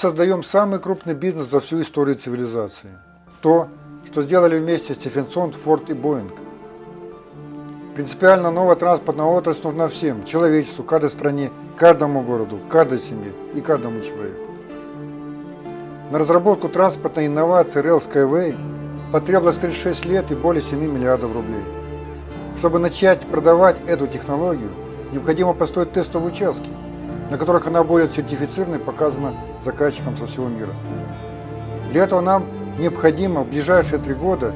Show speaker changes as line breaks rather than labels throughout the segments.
Создаем самый крупный бизнес за всю историю цивилизации. То, что сделали вместе Стефенсон, Форд и Боинг. Принципиально новая транспортная отрасль нужна всем, человечеству, каждой стране, каждому городу, каждой семье и каждому человеку. На разработку транспортной инновации Rail Skyway потребовалось 36 лет и более 7 миллиардов рублей. Чтобы начать продавать эту технологию, необходимо построить тестовые участки, на которых она будет сертифицирована и показана заказчикам со всего мира. Для этого нам необходимо в ближайшие три года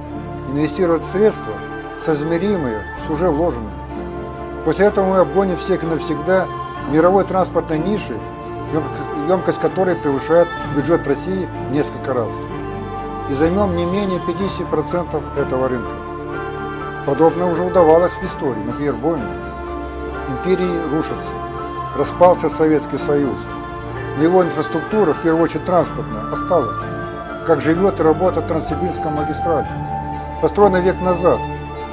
инвестировать средства, соизмеримые с уже вложенными. После этого мы обгоним всех и навсегда мировой транспортной ниши, емкость которой превышает бюджет России в несколько раз. И займем не менее 50% этого рынка. Подобное уже удавалось в истории, например, Боинг. Империи рушатся, распался Советский Союз. Его инфраструктура, в первую очередь транспортная, осталась. Как живет и работает Транссибирская магистраль, построена век назад,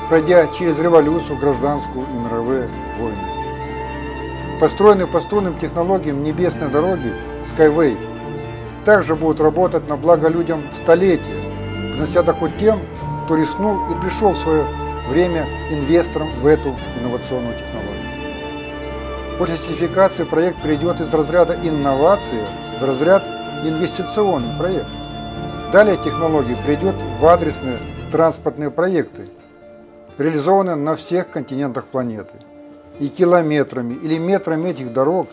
пройдя через революцию, гражданскую и мировые войны. Построенные по струнным технологиям небесной дороги Skyway также будут работать на благо людям столетия, принося доход тем, кто рискнул и пришел в свое время инвестором в эту инновационную технологию. После сертификации проект перейдет из разряда инновации в разряд инвестиционный проект. Далее технология придет в адресные транспортные проекты, реализованные на всех континентах планеты. И километрами или метрами этих дорог,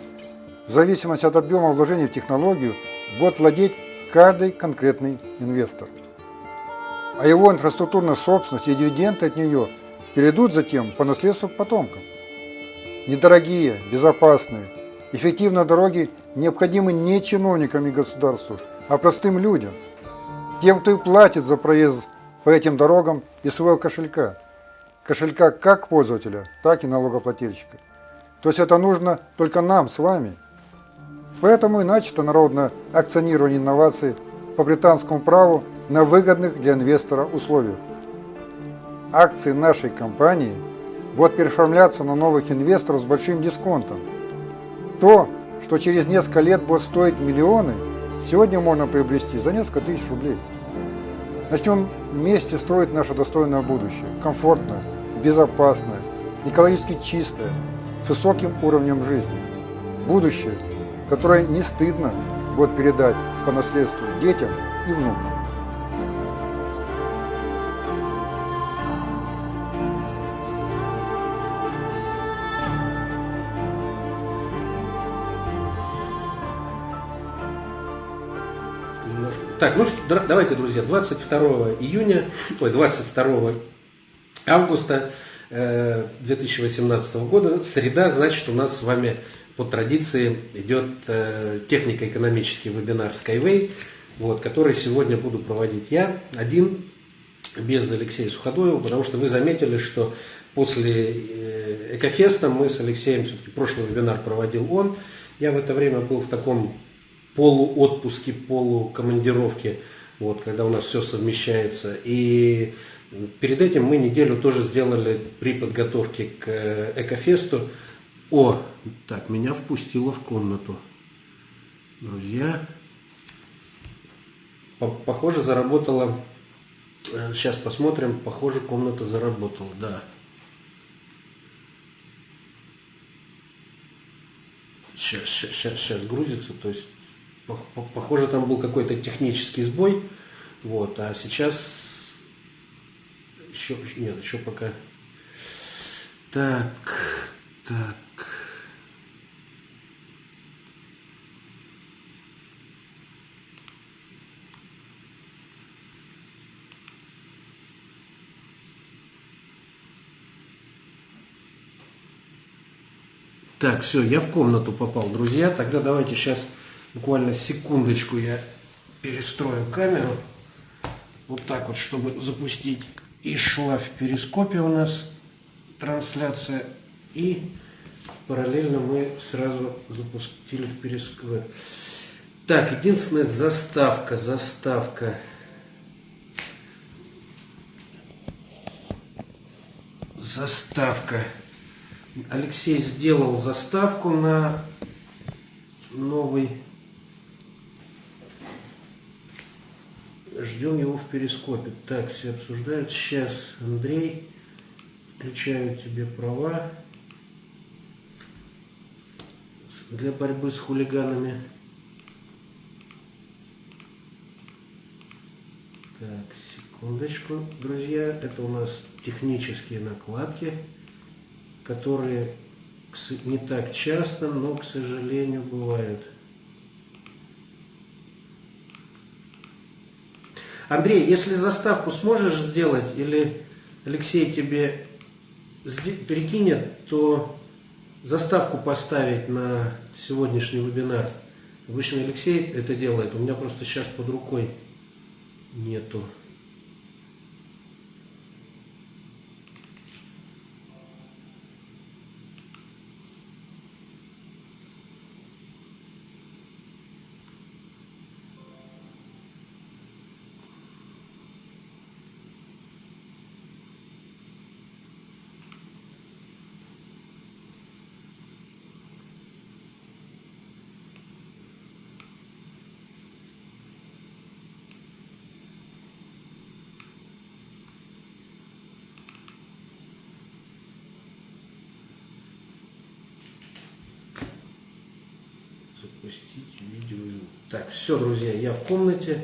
в зависимости от объема вложений в технологию, будет владеть каждый конкретный инвестор. А его инфраструктурная собственность и дивиденды от нее перейдут затем по наследству потомкам. Недорогие, безопасные, эффективные дороги необходимы не чиновникам и государству, а простым людям, тем, кто и платит за проезд по этим дорогам из своего кошелька. Кошелька как пользователя, так и налогоплательщика. То есть это нужно только нам с вами. Поэтому и начато народное акционирование инноваций по британскому праву на выгодных для инвестора условиях. Акции нашей компании – будут переоформляться на новых инвесторов с большим дисконтом. То, что через несколько лет будет стоить миллионы, сегодня можно приобрести за несколько тысяч рублей. Начнем вместе строить наше достойное будущее, комфортное, безопасное, экологически чистое, с высоким уровнем жизни. Будущее, которое не стыдно будет передать по наследству детям и внукам.
Так, ну давайте, друзья, 22 июня, ой, 22 августа 2018 э, года, среда, значит, у нас с вами по традиции идет э, технико-экономический вебинар Skyway, вот, который сегодня буду проводить я один, без Алексея Суходоева, потому что вы заметили, что после э, Экофеста мы с Алексеем, все-таки прошлый вебинар проводил он, я в это время был в таком полуотпуске, полукомандировке, вот, когда у нас все совмещается. И перед этим мы неделю тоже сделали при подготовке к э, Экофесту. О, так, меня впустило в комнату. Друзья, похоже, заработала, сейчас э, посмотрим, похоже, комната заработала, да. Сейчас, сейчас, сейчас грузится, то есть Похоже, там был какой-то технический сбой. Вот, а сейчас еще нет, еще пока. Так, так. Так, все, я в комнату попал, друзья. Тогда давайте сейчас Буквально секундочку я перестрою камеру. Вот так вот, чтобы запустить. И шла в перископе у нас трансляция. И параллельно мы сразу запустили в перископе. Так, единственная заставка, заставка. Заставка. Алексей сделал заставку на новый Ждем его в перископе. Так, все обсуждают. Сейчас, Андрей, включаю тебе права для борьбы с хулиганами. Так, секундочку, друзья. Это у нас технические накладки, которые не так часто, но, к сожалению, бывают. Андрей, если заставку сможешь сделать, или Алексей тебе перекинет, то заставку поставить на сегодняшний вебинар. Обычно Алексей это делает, у меня просто сейчас под рукой нету. запустить видео. Так, все, друзья, я в комнате.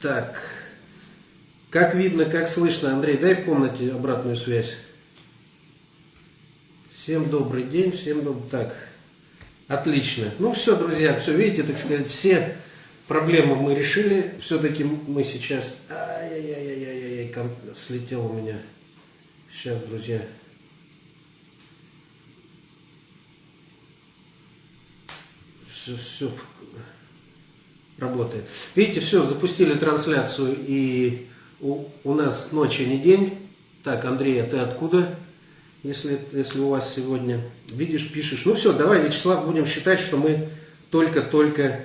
Так, как видно, как слышно, Андрей, дай в комнате обратную связь. Всем добрый день, всем добрый... Так, отлично. Ну все, друзья, все, видите, так сказать, все проблемы мы решили. Все-таки мы сейчас... Ай-яй-яй-яй-яй, слетел у меня. Сейчас, друзья, все, все работает. Видите, все, запустили трансляцию, и у, у нас ночи не день. Так, Андрей, а ты откуда? Если, если у вас сегодня видишь, пишешь. Ну все, давай, Вячеслав, будем считать, что мы только-только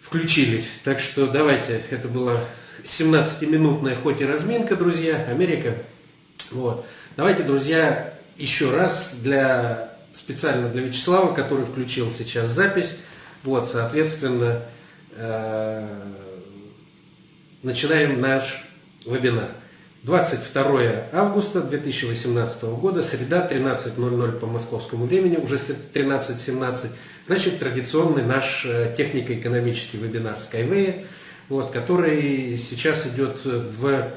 включились. Так что давайте, это была 17-минутная хоть и разминка, друзья, Америка. Вот. Давайте, друзья, еще раз для специально для Вячеслава, который включил сейчас запись. Вот, соответственно, э, начинаем наш вебинар. 22 августа 2018 года, среда, 13.00 по московскому времени, уже 13.17, значит, традиционный наш э, технико-экономический вебинар Skyway, вот, который сейчас идет в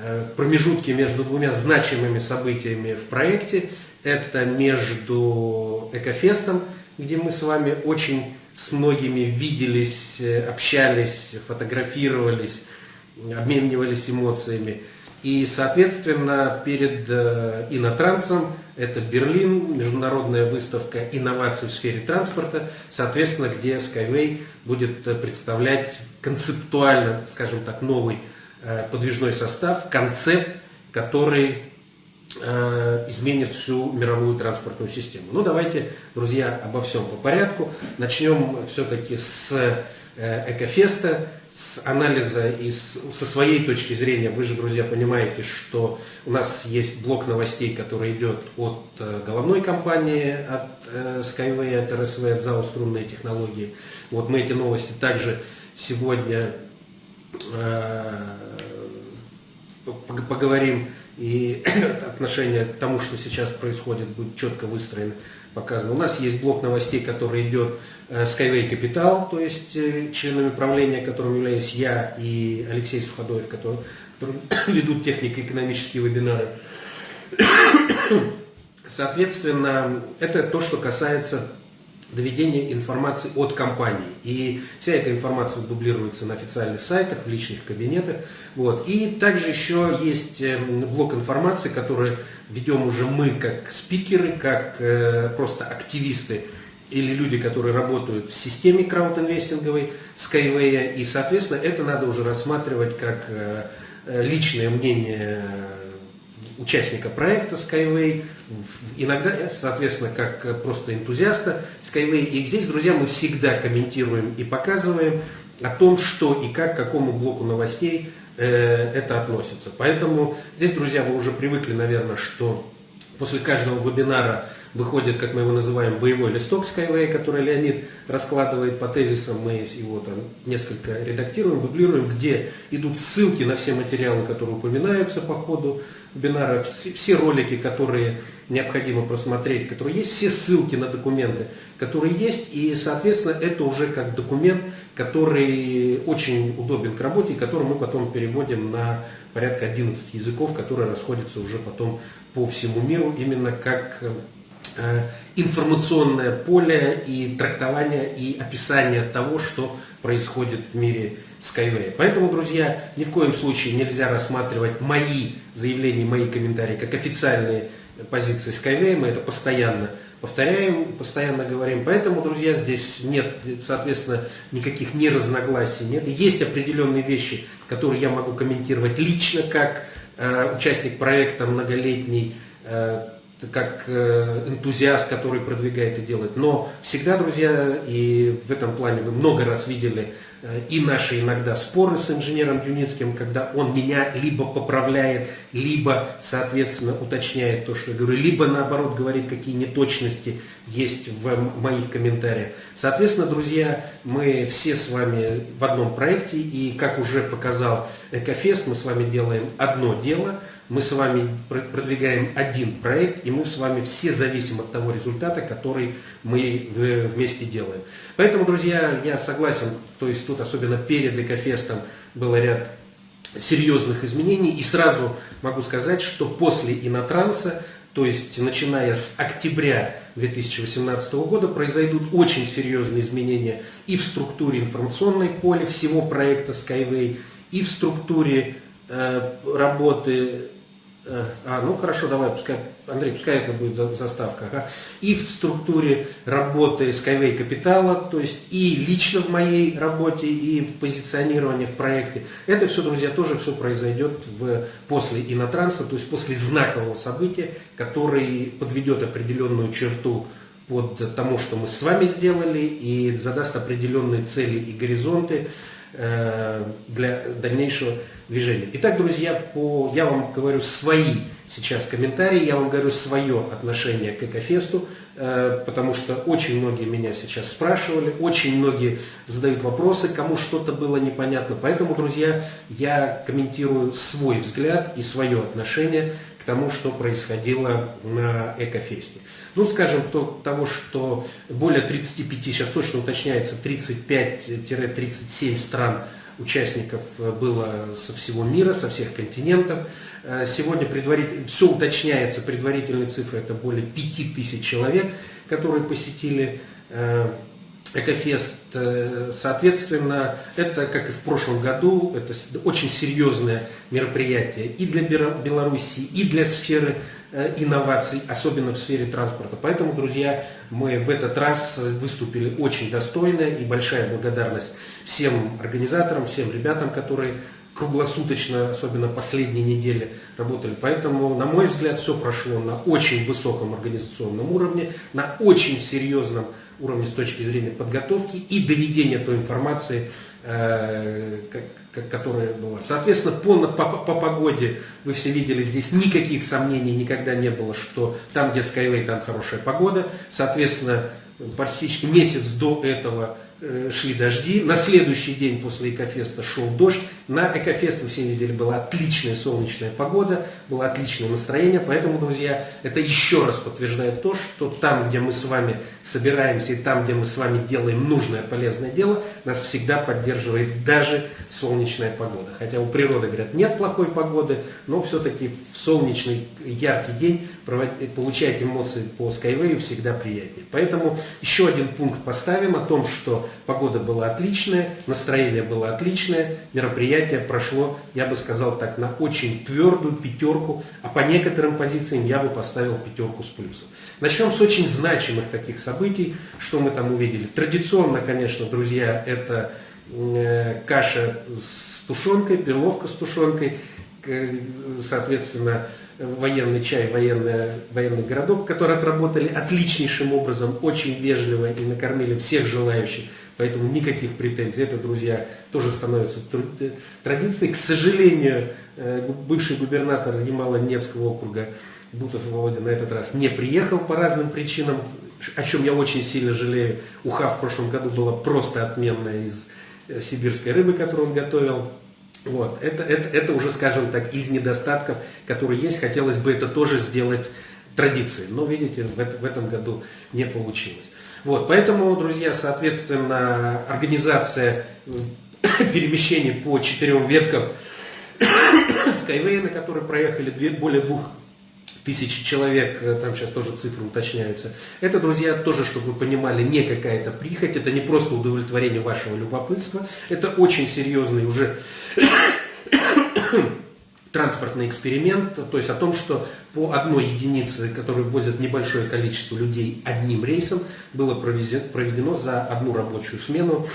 Э, в промежутке между двумя значимыми событиями в проекте. Это между Экофестом, где мы с вами очень с многими виделись, э, общались, фотографировались, обменивались эмоциями. И, соответственно, перед э, Инотрансом, это Берлин, международная выставка инноваций в сфере транспорта, соответственно, где Skyway будет представлять концептуально, скажем так, новый Э, подвижной состав, концепт, который э, изменит всю мировую транспортную систему. Ну давайте, друзья, обо всем по порядку. Начнем все-таки с э, Экофеста, с анализа и с, со своей точки зрения. Вы же, друзья, понимаете, что у нас есть блок новостей, который идет от головной компании, от Skyway, от РСВ, от ЗАО «Струнные технологии». Вот мы эти новости также сегодня поговорим, и отношение к тому, что сейчас происходит, будет четко выстроено, показано. У нас есть блок новостей, который идет э, Skyway Capital, то есть э, членами правления, которым являюсь я и Алексей Суходоев, которые, которые ведут технико-экономические вебинары. Соответственно, это то, что касается доведения информации от компании. И вся эта информация дублируется на официальных сайтах, в личных кабинетах. Вот. И также еще есть эм, блок информации, который ведем уже мы как спикеры, как э, просто активисты или люди, которые работают в системе краудинвестинговой Skyway. И, соответственно, это надо уже рассматривать как э, э, личное мнение участника проекта Skyway, иногда, соответственно, как просто энтузиаста Skyway. И здесь, друзья, мы всегда комментируем и показываем о том, что и как, к какому блоку новостей э, это относится. Поэтому здесь, друзья, вы уже привыкли, наверное, что после каждого вебинара выходит, как мы его называем, боевой листок Skyway, который Леонид раскладывает по тезисам, мы его там несколько редактируем, дублируем, где идут ссылки на все материалы, которые упоминаются по ходу вебинара, все, все ролики, которые необходимо просмотреть, которые есть, все ссылки на документы, которые есть, и, соответственно, это уже как документ, который очень удобен к работе, и который мы потом переводим на порядка 11 языков, которые расходятся уже потом по всему миру, именно как э, информационное поле и трактование и описание того, что происходит в мире Skyway. Поэтому, друзья, ни в коем случае нельзя рассматривать мои заявления, мои комментарии как официальные позиции Skyway. Мы это постоянно повторяем, постоянно говорим. Поэтому, друзья, здесь нет, соответственно, никаких неразногласий. Нет. Есть определенные вещи, которые я могу комментировать лично, как э, участник проекта многолетний, э, как э, энтузиаст, который продвигает и делает. Но всегда, друзья, и в этом плане вы много раз видели Э, и наши иногда споры с инженером Юницким, когда он меня либо поправляет, либо, соответственно, уточняет то, что я говорю, либо, наоборот, говорит, какие неточности есть в моих комментариях. Соответственно, друзья, мы все с вами в одном проекте, и, как уже показал Экофест, мы с вами делаем одно дело – мы с вами продвигаем один проект, и мы с вами все зависим от того результата, который мы вместе делаем. Поэтому, друзья, я согласен, то есть тут особенно перед Экофестом был ряд серьезных изменений, и сразу могу сказать, что после Инотранса, то есть начиная с октября 2018 года, произойдут очень серьезные изменения и в структуре информационной поля всего проекта Skyway, и в структуре э, работы Э, а, ну хорошо, давай, пускай, Андрей, пускай это будет заставка. Ага. И в структуре работы Skyway Капитала, то есть и лично в моей работе, и в позиционировании в проекте. Это все, друзья, тоже все произойдет в, после инотранса, то есть после знакового события, который подведет определенную черту под тому, что мы с вами сделали, и задаст определенные цели и горизонты для дальнейшего движения. Итак, друзья, по, я вам говорю свои сейчас комментарии, я вам говорю свое отношение к Экофесту, э, потому что очень многие меня сейчас спрашивали, очень многие задают вопросы, кому что-то было непонятно. Поэтому, друзья, я комментирую свой взгляд и свое отношение тому, что происходило на Экофесте. Ну, скажем, то, того, что более 35, сейчас точно уточняется, 35-37 стран участников э, было со всего мира, со всех континентов. Э, сегодня предваритель, все уточняется, предварительные цифры это более 5000 человек, которые посетили э, Экофест, соответственно, это, как и в прошлом году, это очень серьезное мероприятие и для Беларуси, и для сферы Э, инноваций, особенно в сфере транспорта. Поэтому, друзья, мы в этот раз выступили очень достойно и большая благодарность всем организаторам, всем ребятам, которые круглосуточно, особенно последние недели, работали. Поэтому, на мой взгляд, все прошло на очень высоком организационном уровне, на очень серьезном уровне с точки зрения подготовки и доведения той информации, э, которая была. Соответственно, по, по, по погоде вы все видели, здесь никаких сомнений никогда не было, что там, где Skyway, там хорошая погода. Соответственно, практически месяц до этого шли дожди. На следующий день после Экофеста шел дождь. На Экофест вы все видели, была отличная солнечная погода, было отличное настроение. Поэтому, друзья, это еще раз подтверждает то, что там, где мы с вами собираемся и там, где мы с вами делаем нужное, полезное дело, нас всегда поддерживает даже солнечная погода. Хотя у природы, говорят, нет плохой погоды, но все-таки в солнечный яркий день получать эмоции по Skyway всегда приятнее. Поэтому еще один пункт поставим о том, что погода была отличная, настроение было отличное, мероприятие прошло, я бы сказал так, на очень твердую пятерку, а по некоторым позициям я бы поставил пятерку с плюсом. Начнем с очень значимых таких событий, что мы там увидели. Традиционно, конечно, друзья, это э, каша с тушенкой, перловка с тушенкой, соответственно, военный чай, военный, военный городок, которые отработали отличнейшим образом, очень вежливо и накормили всех желающих поэтому никаких претензий. Это, друзья, тоже становится традицией. К сожалению, э, бывший губернатор Ямало-Ненецкого округа Бутов Володя на этот раз не приехал по разным причинам, о чем я очень сильно жалею. Уха в прошлом году была просто отменная из э, сибирской рыбы, которую он готовил. Вот. Это, это, это уже, скажем так, из недостатков, которые есть. Хотелось бы это тоже сделать традицией. Но, видите, в, в этом году не получилось. Вот. Поэтому, друзья, соответственно, организация перемещений по четырем веткам Skyway, на которой проехали две, более двух тысячи человек, э, там сейчас тоже цифры уточняются. Это, друзья, тоже, чтобы вы понимали, не какая-то прихоть, это не просто удовлетворение вашего любопытства, это очень серьезный уже транспортный эксперимент, то есть о том, что по одной единице, которую возят небольшое количество людей одним рейсом, было проведено за одну рабочую смену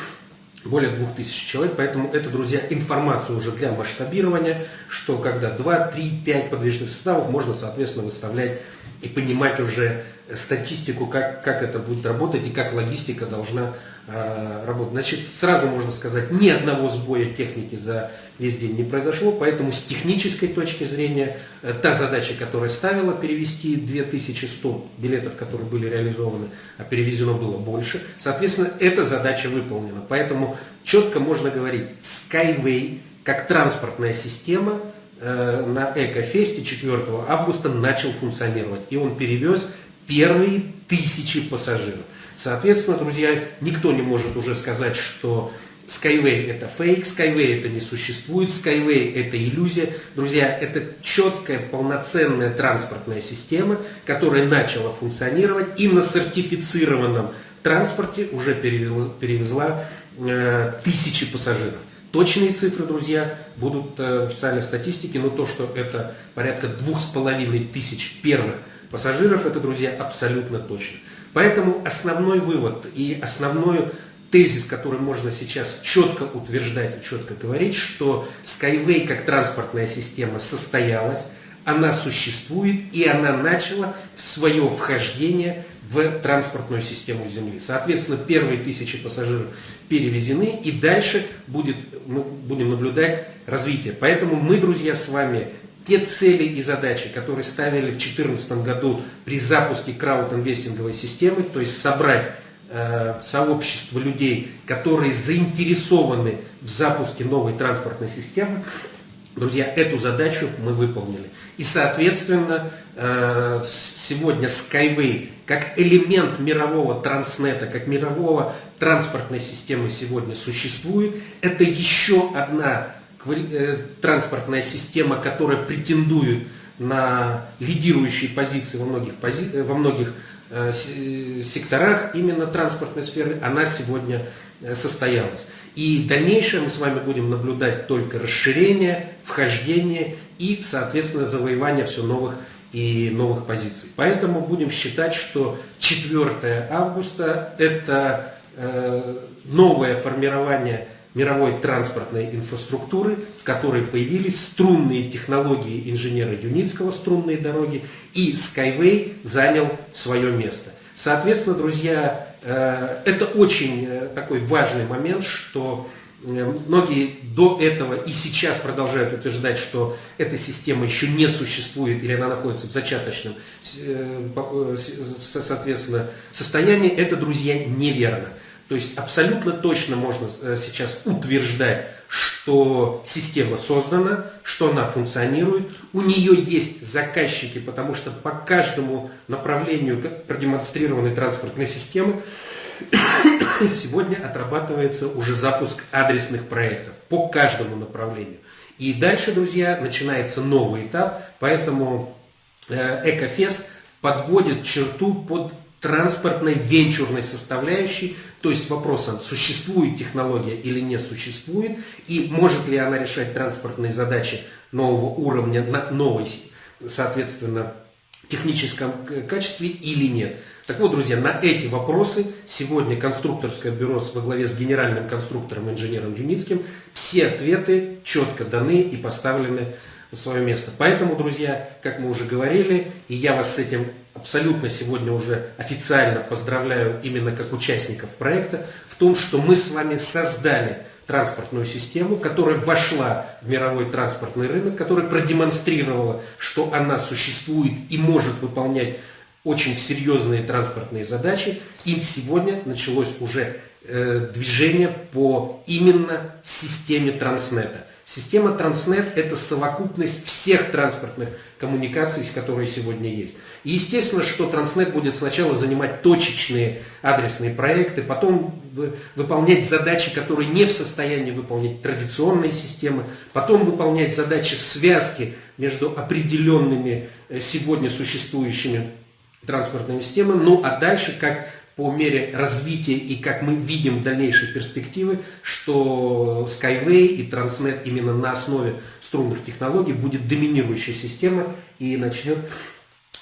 более 2000 человек, поэтому это, друзья, информация уже для масштабирования, что когда 2, 3, 5 подвижных составов можно, соответственно, выставлять и понимать уже статистику, как, как это будет работать и как логистика должна э, работать. Значит, сразу можно сказать, ни одного сбоя техники за весь день не произошло, поэтому с технической точки зрения э, та задача, которая ставила перевести 2100 билетов, которые были реализованы, а перевезено было больше, соответственно, эта задача выполнена. Поэтому четко можно говорить, Skyway как транспортная система – Э, на Экофесте 4 августа начал функционировать. И он перевез первые тысячи пассажиров. Соответственно, друзья, никто не может уже сказать, что Skyway это фейк, Skyway это не существует, Skyway это иллюзия. Друзья, это четкая, полноценная транспортная система, которая начала функционировать и на сертифицированном транспорте уже перевезла, перевезла э, тысячи пассажиров. Точные цифры, друзья, будут э, в официальной статистике, но то, что это порядка двух с половиной тысяч первых пассажиров, это, друзья, абсолютно точно. Поэтому основной вывод и основной тезис, который можно сейчас четко утверждать и четко говорить, что Skyway как транспортная система состоялась, она существует и она начала свое вхождение в транспортную систему Земли. Соответственно, первые тысячи пассажиров перевезены, и дальше будет, мы будем наблюдать развитие. Поэтому мы, друзья, с вами те цели и задачи, которые ставили в 2014 году при запуске краудинвестинговой системы, то есть собрать сообщество людей, которые заинтересованы в запуске новой транспортной системы, Друзья, эту задачу мы выполнили. И, соответственно, э, сегодня Skyway как элемент мирового транснета, как мирового транспортной системы сегодня существует. Это еще одна э, транспортная система, которая претендует на лидирующие позиции во многих, пози... во многих э, секторах именно транспортной сферы. Она сегодня состоялась. И дальнейшее мы с вами будем наблюдать только расширение, вхождение и, соответственно, завоевание все новых и новых позиций. Поэтому будем считать, что 4 августа это э, новое формирование мировой транспортной инфраструктуры, в которой появились струнные технологии инженера Юницкого, струнные дороги, и Skyway занял свое место. Соответственно, друзья, э, это очень э, такой важный момент, что э, Многие до этого и сейчас продолжают утверждать, что эта система еще не существует или она находится в зачаточном соответственно, состоянии. Это, друзья, неверно. То есть абсолютно точно можно сейчас утверждать, что система создана, что она функционирует, у нее есть заказчики, потому что по каждому направлению продемонстрированной транспортной системы сегодня отрабатывается уже запуск адресных проектов по каждому направлению. И дальше, друзья, начинается новый этап, поэтому э, Экофест подводит черту под транспортной венчурной составляющей, то есть вопросом, существует технология или не существует, и может ли она решать транспортные задачи нового уровня на новой, соответственно, техническом качестве или нет. Так вот, друзья, на эти вопросы сегодня конструкторское бюро во главе с генеральным конструктором инженером Юницким все ответы четко даны и поставлены на свое место. Поэтому, друзья, как мы уже говорили, и я вас с этим абсолютно сегодня уже официально поздравляю именно как участников проекта, в том, что мы с вами создали транспортную систему, которая вошла в мировой транспортный рынок, которая продемонстрировала, что она существует и может выполнять очень серьезные транспортные задачи. И сегодня началось уже э, движение по именно системе Транснета. Система Транснет – это совокупность всех транспортных коммуникаций, которые сегодня есть. И естественно, что Транснет будет сначала занимать точечные адресные проекты, потом выполнять задачи, которые не в состоянии выполнять традиционные системы, потом выполнять задачи связки между определенными э, сегодня существующими транспортными системами, ну а дальше, как по мере развития и как мы видим в дальнейшей перспективы, что Skyway и Transnet именно на основе струнных технологий будет доминирующая система и начнет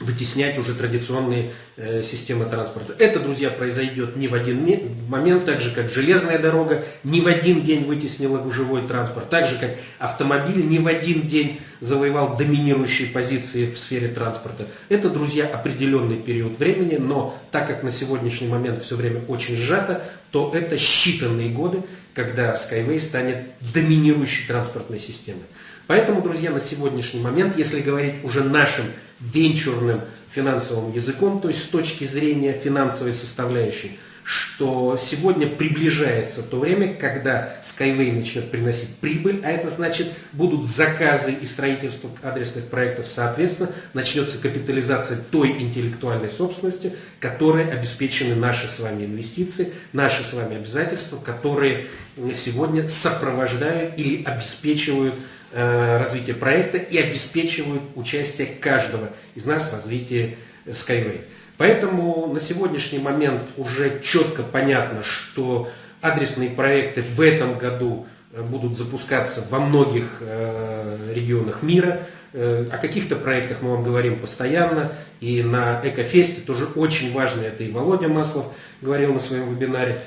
вытеснять уже традиционные э, системы транспорта. Это, друзья, произойдет не в один момент, так же, как железная дорога не в один день вытеснила гужевой транспорт, так же, как автомобиль не в один день завоевал доминирующие позиции в сфере транспорта. Это, друзья, определенный период времени, но так как на сегодняшний момент все время очень сжато, то это считанные годы, когда Skyway станет доминирующей транспортной системой. Поэтому, друзья, на сегодняшний момент, если говорить уже нашим венчурным финансовым языком, то есть с точки зрения финансовой составляющей, что сегодня приближается то время, когда Skyway начнет приносить прибыль, а это значит будут заказы и строительство адресных проектов, соответственно, начнется капитализация той интеллектуальной собственности, которой обеспечены наши с вами инвестиции, наши с вами обязательства, которые сегодня сопровождают или обеспечивают развития проекта и обеспечивают участие каждого из нас в развитии Skyway. Поэтому на сегодняшний момент уже четко понятно, что адресные проекты в этом году э, будут запускаться во многих э, регионах мира. О каких-то проектах мы вам говорим постоянно. И на Экофесте тоже очень важно, это и Володя Маслов говорил на своем вебинаре.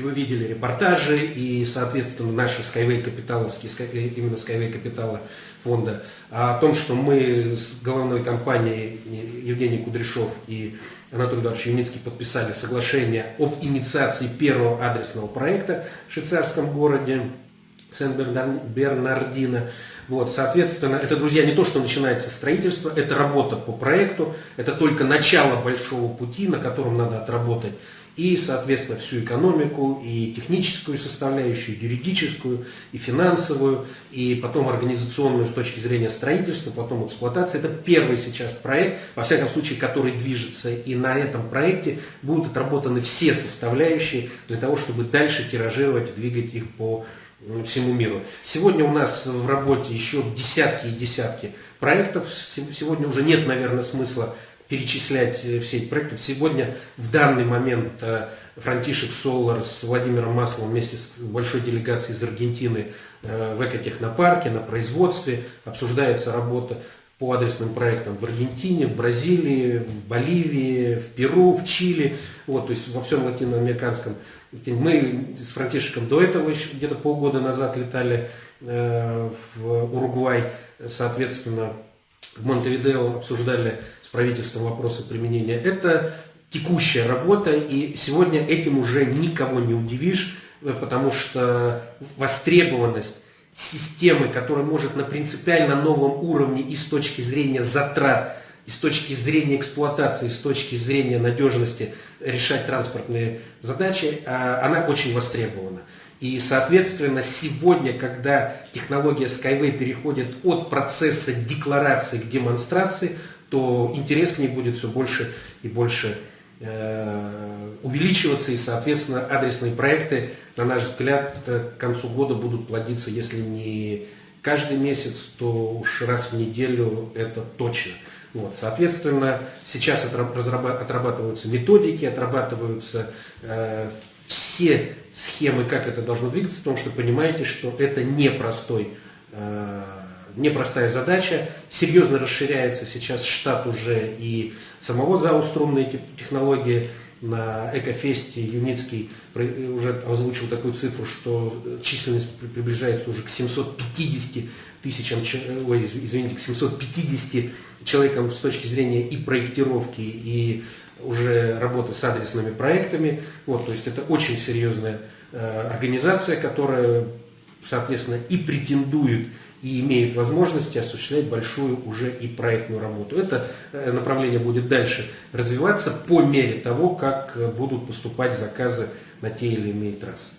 И вы видели репортажи, и, соответственно, наши Skyway капиталовские, э, именно Skyway капитала фонда, о том, что мы с головной компанией Евгений Кудряшов и Анатолий Эдуардович Юницкий подписали соглашение об инициации первого адресного проекта в швейцарском городе Сен-Бернардино. Вот, соответственно, это, друзья, не то, что начинается строительство, это работа по проекту, это только начало большого пути, на котором надо отработать и, соответственно, всю экономику, и техническую составляющую, и юридическую, и финансовую, и потом организационную с точки зрения строительства, потом эксплуатации. Это первый сейчас проект, во всяком случае, который движется, и на этом проекте будут отработаны все составляющие для того, чтобы дальше тиражировать, двигать их по всему миру. Сегодня у нас в работе еще десятки и десятки проектов. Сегодня уже нет, наверное, смысла перечислять э, все эти проекты. Сегодня, в данный момент, э, Франтишек Солар с Владимиром Масловым вместе с большой делегацией из Аргентины э, в экотехнопарке, на производстве обсуждается работа по адресным проектам в Аргентине, в Бразилии, в Боливии, в Перу, в Чили, вот, то есть во всем латиноамериканском. Мы с Франтишеком до этого еще где-то полгода назад летали в Уругвай, соответственно, в Монтевидео обсуждали с правительством вопросы применения. Это текущая работа, и сегодня этим уже никого не удивишь, э, потому что востребованность системы, которая может на принципиально новом уровне и с точки зрения затрат, и с точки зрения эксплуатации, и с точки зрения надежности решать транспортные задачи, а, она очень востребована. И, соответственно, сегодня, когда технология Skyway переходит от процесса декларации к демонстрации, то интерес к ней будет все больше и больше э, увеличиваться, и, соответственно, адресные проекты, на наш взгляд, к концу года будут плодиться, если не каждый месяц, то уж раз в неделю это точно. Вот, соответственно, сейчас отрабатываются методики, отрабатываются э, все схемы, как это должно двигаться, потому что понимаете, что это непростой, э, непростая задача. Серьезно расширяется сейчас штат уже и самого ЗАО «Струнные технологии». На Экофесте Юницкий уже озвучил такую цифру, что численность приближается уже к 750 тысячам, ой, извините, к 750 человекам с точки зрения и проектировки, и уже работы с адресными проектами. Вот, то есть это очень серьезная э, организация, которая, соответственно, и претендует и имеет возможности осуществлять большую уже и проектную работу. Это э, направление будет дальше развиваться по мере того, как э, будут поступать заказы на те или иные трассы.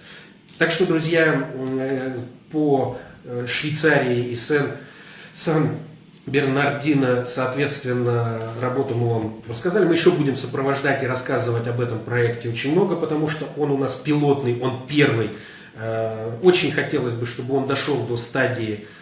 Так что, друзья, по Швейцарии и Сен, Сан Бернардино, соответственно, работу мы вам рассказали. Мы еще будем сопровождать и рассказывать об этом проекте очень много, потому что он у нас пилотный, он первый. Очень хотелось бы, чтобы он дошел до стадии Э,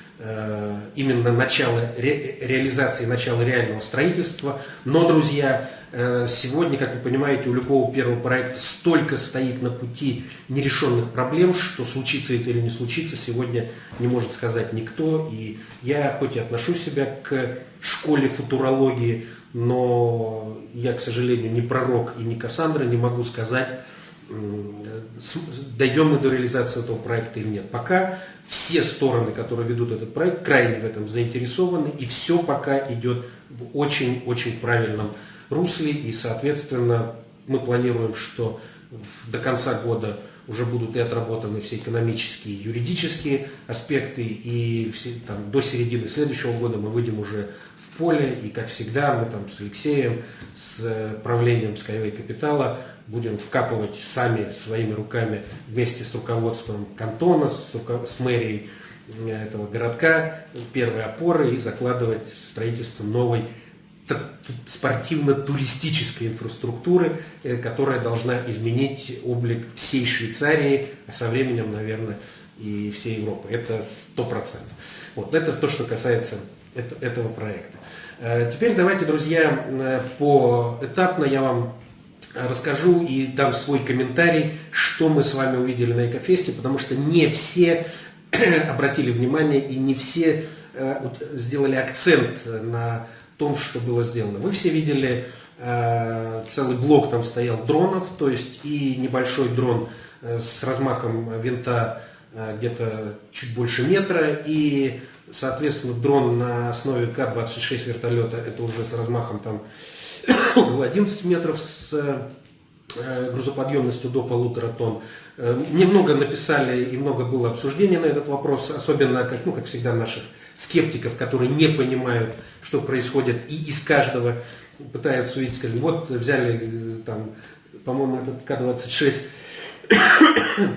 именно начало ре, реализации, начала реального строительства. Но, друзья, э, сегодня, как вы понимаете, у любого первого проекта столько стоит на пути нерешенных проблем, что случится это или не случится, сегодня не может сказать никто. И я хоть и отношу себя к школе футурологии, но я, к сожалению, не пророк и не Кассандра, не могу сказать, дойдем мы до реализации этого проекта или нет. Пока все стороны, которые ведут этот проект, крайне в этом заинтересованы, и все пока идет в очень-очень правильном русле, и, соответственно, мы планируем, что до конца года уже будут и отработаны все экономические, юридические аспекты, и все, там, до середины следующего года мы выйдем уже в поле, и, как всегда, мы там с Алексеем, с правлением Skyway Капитала будем вкапывать сами своими руками вместе с руководством кантона, с, с мэрией э, этого городка первые опоры и закладывать строительство новой спортивно-туристической инфраструктуры, э, которая должна изменить облик всей Швейцарии, а со временем, наверное, и всей Европы. Это сто процентов. Вот, это то, что касается этого проекта. Э, теперь давайте, друзья, поэтапно я вам расскажу и дам свой комментарий, что мы с вами увидели на Экофесте, потому что не все обратили внимание и не все э, сделали акцент на том, что было сделано. Вы все видели, э, целый блок там стоял дронов, то есть и небольшой дрон э, с размахом винта где-то чуть больше метра, и, соответственно, дрон на основе К-26 вертолета, это уже с размахом там 11 метров с э, грузоподъемностью до полутора тонн. Э, немного написали и много было обсуждений на этот вопрос, особенно, как, ну, как всегда, наших скептиков, которые не понимают, что происходит, и из каждого пытаются увидеть, скажем, вот взяли э, там, по-моему, этот К-26,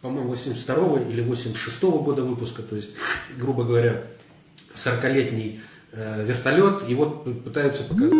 по-моему, 82 или 86 -го года выпуска, то есть, грубо говоря, 40-летний э, вертолет, и вот пытаются показать.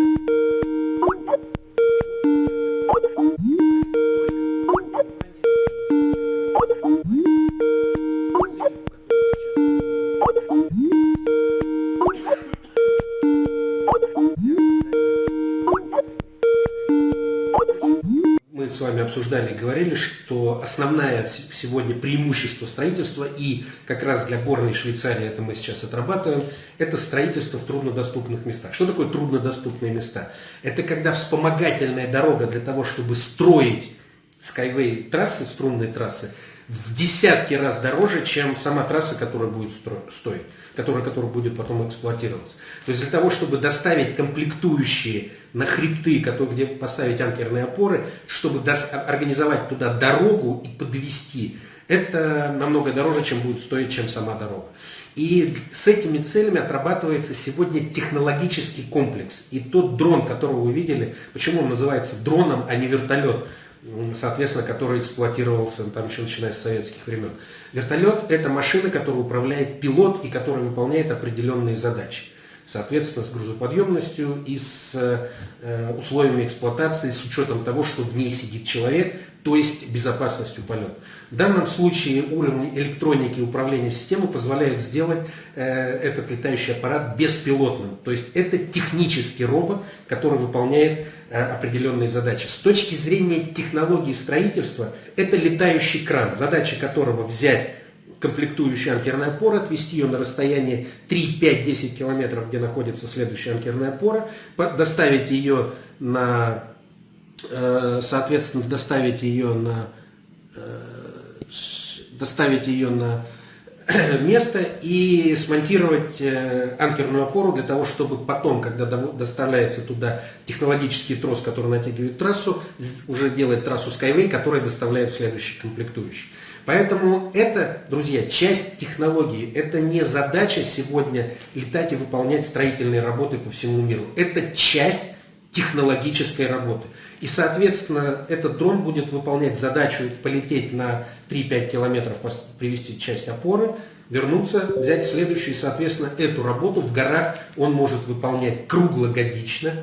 Основное сегодня преимущество строительства, и как раз для горной Швейцарии это мы сейчас отрабатываем, это строительство в труднодоступных местах. Что такое труднодоступные места? Это когда вспомогательная дорога для того, чтобы строить Skyway трассы, струнные трассы, в десятки раз дороже, чем сама трасса, которая будет стоить, которая, которая будет потом эксплуатироваться. То есть для того, чтобы доставить комплектующие на хребты, которые, где поставить анкерные опоры, чтобы организовать туда дорогу и подвести, это намного дороже, чем будет стоить, чем сама дорога. И с этими целями отрабатывается сегодня технологический комплекс. И тот дрон, которого вы видели, почему он называется дроном, а не вертолет? Соответственно, который эксплуатировался там еще начиная с советских времен. Вертолет – это машина, которую управляет пилот и которая выполняет определенные задачи. Соответственно, с грузоподъемностью и с э, условиями эксплуатации, с учетом того, что в ней сидит человек, то есть безопасностью полета. В данном случае уровень электроники управления системой позволяют сделать э, этот летающий аппарат беспилотным. То есть это технический робот, который выполняет э, определенные задачи. С точки зрения технологии строительства, это летающий кран, задача которого взять комплектующую анкерную опору, отвести ее на расстояние 3, 5, 10 километров, где находится следующая анкерная опора, доставить ее на, соответственно, доставить ее на, э, доставить ее на место и смонтировать э, анкерную опору для того, чтобы потом, когда доставляется туда технологический трос, который натягивает трассу, уже делает трассу Skyway, которая доставляет следующий комплектующий. Поэтому это, друзья, часть технологии. Это не задача сегодня летать и выполнять строительные работы по всему миру. Это часть технологической работы. И, соответственно, этот дрон будет выполнять задачу полететь на 3-5 километров, привести часть опоры, вернуться, взять следующую. И, соответственно, эту работу в горах он может выполнять круглогодично,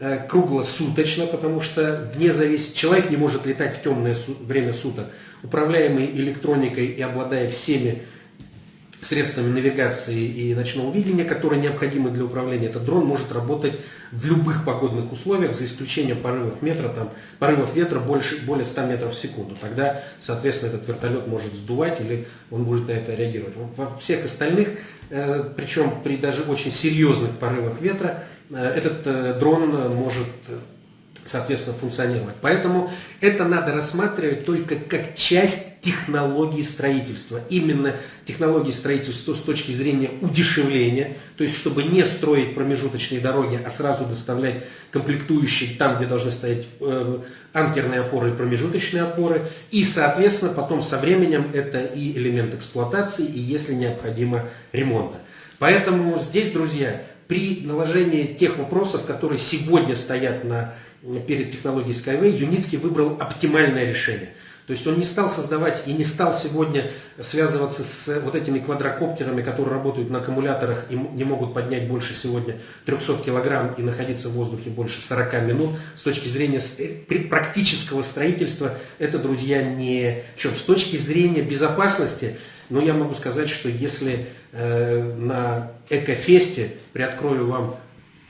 э, круглосуточно, потому что вне зависимости человек не может летать в темное время суток, управляемый электроникой и обладая всеми средствами навигации и ночного видения, которые необходимы для управления, этот дрон может работать в любых погодных условиях, за исключением порывов, метра, там, порывов ветра больше, более 100 метров в секунду. Тогда, соответственно, этот вертолет может сдувать или он будет на это реагировать. Во всех остальных, э, причем при даже очень серьезных порывах ветра, э, этот э, дрон может соответственно, функционировать. Поэтому это надо рассматривать только как часть технологии строительства. Именно технологии строительства с точки зрения удешевления, то есть чтобы не строить промежуточные дороги, а сразу доставлять комплектующие там, где должны стоять э, анкерные опоры и промежуточные опоры. И, соответственно, потом со временем это и элемент эксплуатации, и если необходимо ремонта. Поэтому здесь, друзья, при наложении тех вопросов, которые сегодня стоят на перед технологией Skyway, Юницкий выбрал оптимальное решение. То есть он не стал создавать и не стал сегодня связываться с вот этими квадрокоптерами, которые работают на аккумуляторах и не могут поднять больше сегодня 300 килограмм и находиться в воздухе больше 40 минут. С точки зрения э, практического строительства это, друзья, не чем. С точки зрения безопасности, но я могу сказать, что если э, на Экофесте, приоткрою вам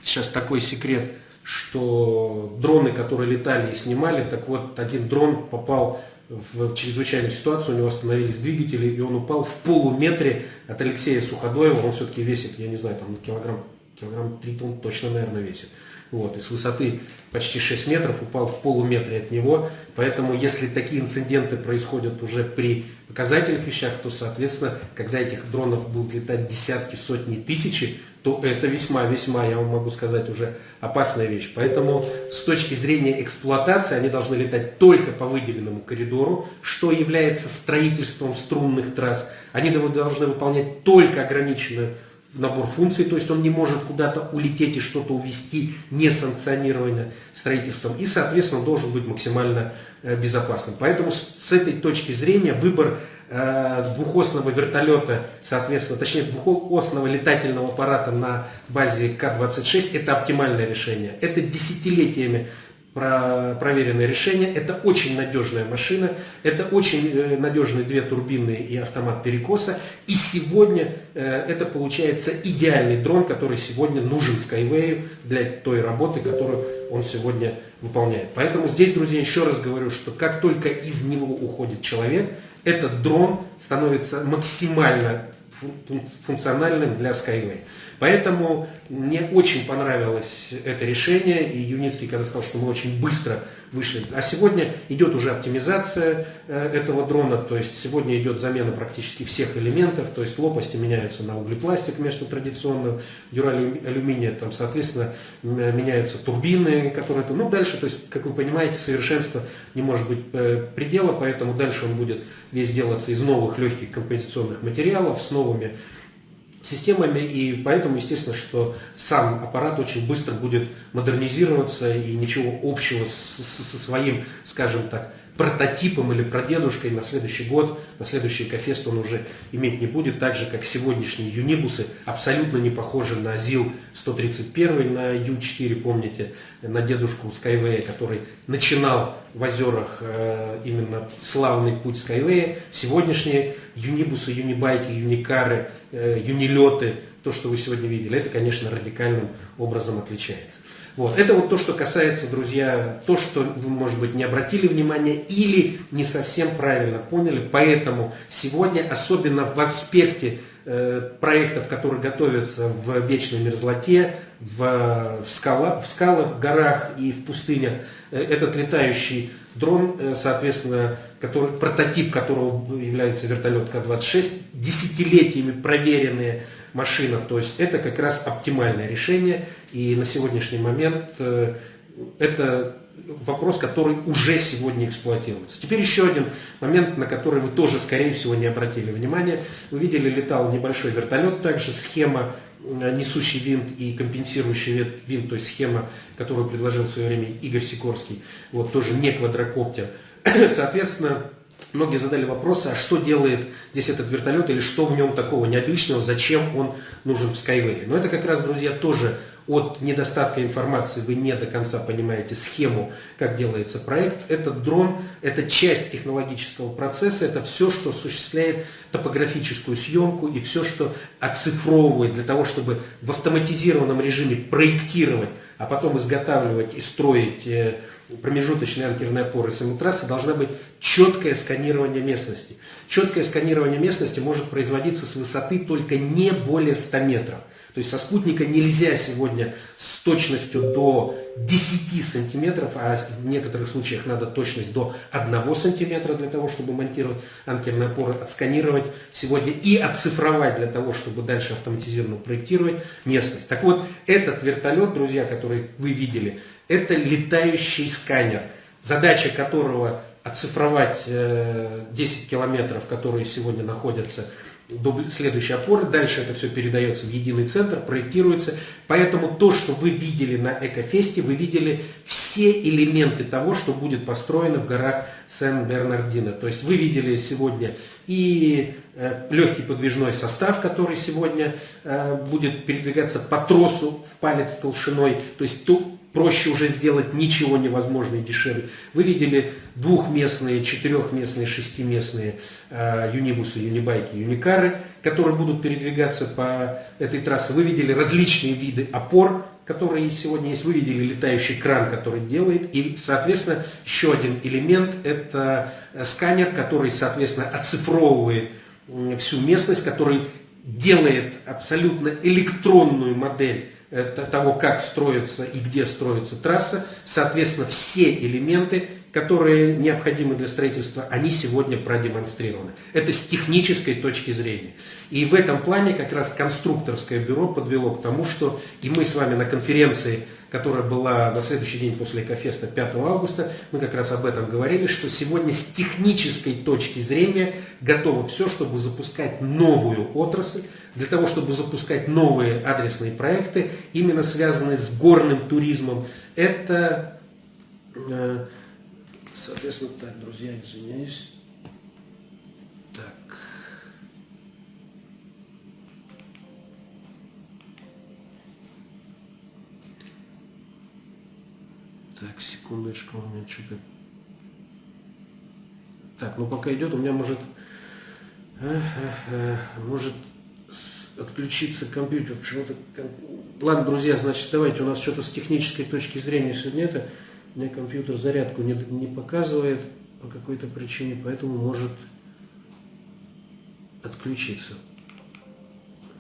сейчас такой секрет, что дроны, которые летали и снимали, так вот один дрон попал в чрезвычайную ситуацию, у него остановились двигатели, и он упал в полуметре от Алексея Суходоева, он все-таки весит, я не знаю, там килограмм, килограмм 3 тонн точно, наверное, весит. Вот, и с высоты почти 6 метров упал в полуметре от него. Поэтому, если такие инциденты происходят уже при показательных вещах, то, соответственно, когда этих дронов будут летать десятки, сотни, тысячи, то это весьма-весьма, я вам могу сказать, уже опасная вещь. Поэтому с точки зрения эксплуатации они должны летать только по выделенному коридору, что является строительством струнных трасс. Они должны выполнять только ограниченную набор функций, то есть он не может куда-то улететь и что-то увести несанкционированно строительством, и, соответственно, должен быть максимально э, безопасным. Поэтому с этой точки зрения выбор э, двухосного вертолета, соответственно, точнее двухосного летательного аппарата на базе К-26 это оптимальное решение. Это десятилетиями про проверенное решение. Это очень надежная машина, это очень э, надежные две турбины и автомат перекоса. И сегодня э, это получается идеальный дрон, который сегодня нужен Skyway для той работы, которую он сегодня выполняет. Поэтому здесь, друзья, еще раз говорю, что как только из него уходит человек, этот дрон становится максимально функциональным для Skyway. Поэтому мне очень понравилось это решение, и Юницкий когда сказал, что мы очень быстро вышли. А сегодня идет уже оптимизация э, этого дрона, то есть сегодня идет замена практически всех элементов, то есть лопасти меняются на углепластик вместо традиционного дюралюминия, там, соответственно, меняются турбины, которые... Ну, дальше, то есть, как вы понимаете, совершенство не может быть э, предела, поэтому дальше он будет весь делаться из новых легких композиционных материалов, с новыми системами, и поэтому, естественно, что сам аппарат очень быстро будет модернизироваться, и ничего общего со своим, скажем так, прототипом или прадедушкой на следующий год, на следующий Экофест он уже иметь не будет, так же как сегодняшние юнибусы абсолютно не похожи на ЗИЛ-131, на Ю-4, помните, на дедушку Skyway, который начинал в озерах э, именно славный путь Skyway. Сегодняшние юнибусы, юнибайки, юникары, э, юнилеты, то, что вы сегодня видели, это, конечно, радикальным образом отличается. Вот. Это вот то, что касается, друзья, то, что вы, может быть, не обратили внимания или не совсем правильно поняли. Поэтому сегодня, особенно в аспекте э, проектов, которые готовятся в вечной мерзлоте, в, в, скала, в скалах, горах и в пустынях, э, этот летающий дрон, э, соответственно, который, прототип которого является вертолет К-26, десятилетиями проверенная машина, то есть это как раз оптимальное решение, и на сегодняшний момент э, это вопрос, который уже сегодня эксплуатируется. Теперь еще один момент, на который вы тоже, скорее всего, не обратили внимания. Вы видели, летал небольшой вертолет, также схема э, несущий винт и компенсирующий винт, то есть схема, которую предложил в свое время Игорь Сикорский, вот тоже не квадрокоптер. Соответственно, Многие задали вопрос, а что делает здесь этот вертолет или что в нем такого необычного, зачем он нужен в Skyway. Но это как раз, друзья, тоже от недостатка информации вы не до конца понимаете схему, как делается проект. Этот дрон – это часть технологического процесса, это все, что осуществляет топографическую съемку и все, что оцифровывает для того, чтобы в автоматизированном режиме проектировать, а потом изготавливать и строить э, промежуточные анкерные опоры самой трассы должна быть четкое сканирование местности. Четкое сканирование местности может производиться с высоты только не более 100 метров. То есть со спутника нельзя сегодня с точностью до 10 сантиметров, а в некоторых случаях надо точность до 1 сантиметра для того, чтобы монтировать анкерные опоры, отсканировать сегодня и оцифровать для того, чтобы дальше автоматизированно проектировать местность. Так вот, этот вертолет, друзья, который вы видели, это летающий сканер, задача которого оцифровать 10 э, километров, которые сегодня находятся до следующей опоры. Дальше это все передается в единый центр, проектируется. Поэтому то, что вы видели на Экофесте, вы видели все элементы того, что будет построено в горах Сен-Бернардино. То есть вы видели сегодня и э, легкий подвижной состав, который сегодня э, будет передвигаться по тросу в палец толщиной. То есть проще уже сделать ничего невозможно и дешевле. Вы видели двухместные, четырехместные, шестиместные э, юнибусы, юнибайки, юникары, которые будут передвигаться по этой трассе. Вы видели различные виды опор, которые сегодня есть. Вы видели летающий кран, который делает. И, соответственно, еще один элемент – это сканер, который, соответственно, оцифровывает всю местность, который делает абсолютно электронную модель того, как строится и где строится трасса. Соответственно, все элементы, которые необходимы для строительства, они сегодня продемонстрированы. Это с технической точки зрения. И в этом плане как раз конструкторское бюро подвело к тому, что и мы с вами на конференции которая была на следующий день после Экофеста 5 августа, мы как раз об этом говорили, что сегодня с технической точки зрения готово все, чтобы запускать новую отрасль, для того, чтобы запускать новые адресные проекты, именно связанные с горным туризмом. Это, э, соответственно, так, друзья, извиняюсь. Так, секундочку, у меня что-то... Так, ну пока идет, у меня может... Может отключиться компьютер. Почему-то... Ладно, друзья, значит, давайте, у нас что-то с технической точки зрения сегодня это. У меня компьютер зарядку не, не показывает по какой-то причине, поэтому может отключиться.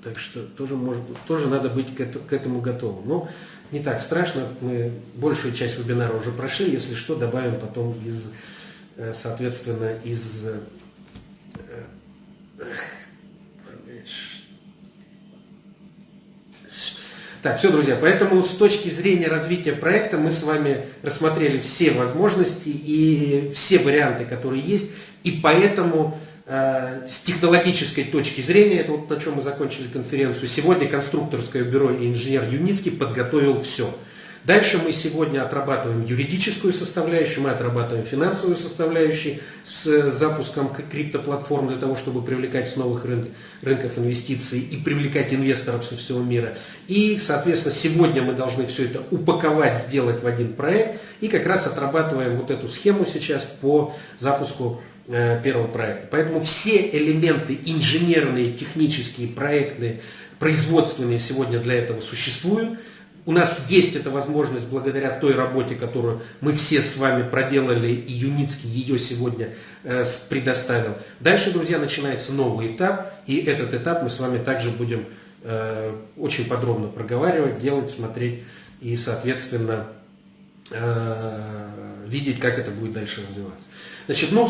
Так что тоже, может, тоже надо быть к, это, к этому готовым. Но не так страшно, мы большую часть вебинара уже прошли, если что, добавим потом из, э, соответственно, из... Э, так, все, друзья, поэтому с точки зрения развития проекта мы с вами рассмотрели все возможности и все варианты, которые есть, и поэтому Э, с технологической точки зрения, это вот на чем мы закончили конференцию, сегодня конструкторское бюро и инженер Юницкий подготовил все. Дальше мы сегодня отрабатываем юридическую составляющую, мы отрабатываем финансовую составляющую с запуском криптоплатформ для того, чтобы привлекать с новых рынков инвестиций и привлекать инвесторов со всего мира. И, соответственно, сегодня мы должны все это упаковать, сделать в один проект и как раз отрабатываем вот эту схему сейчас по запуску Э, первого проекта. Поэтому все элементы инженерные, технические, проектные, производственные сегодня для этого существуют. У нас есть эта возможность благодаря той работе, которую мы все с вами проделали, и Юницкий ее сегодня э, предоставил. Дальше, друзья, начинается новый этап, и этот этап мы с вами также будем э, очень подробно проговаривать, делать, смотреть и, соответственно, видеть, как это будет дальше развиваться. Значит, ну,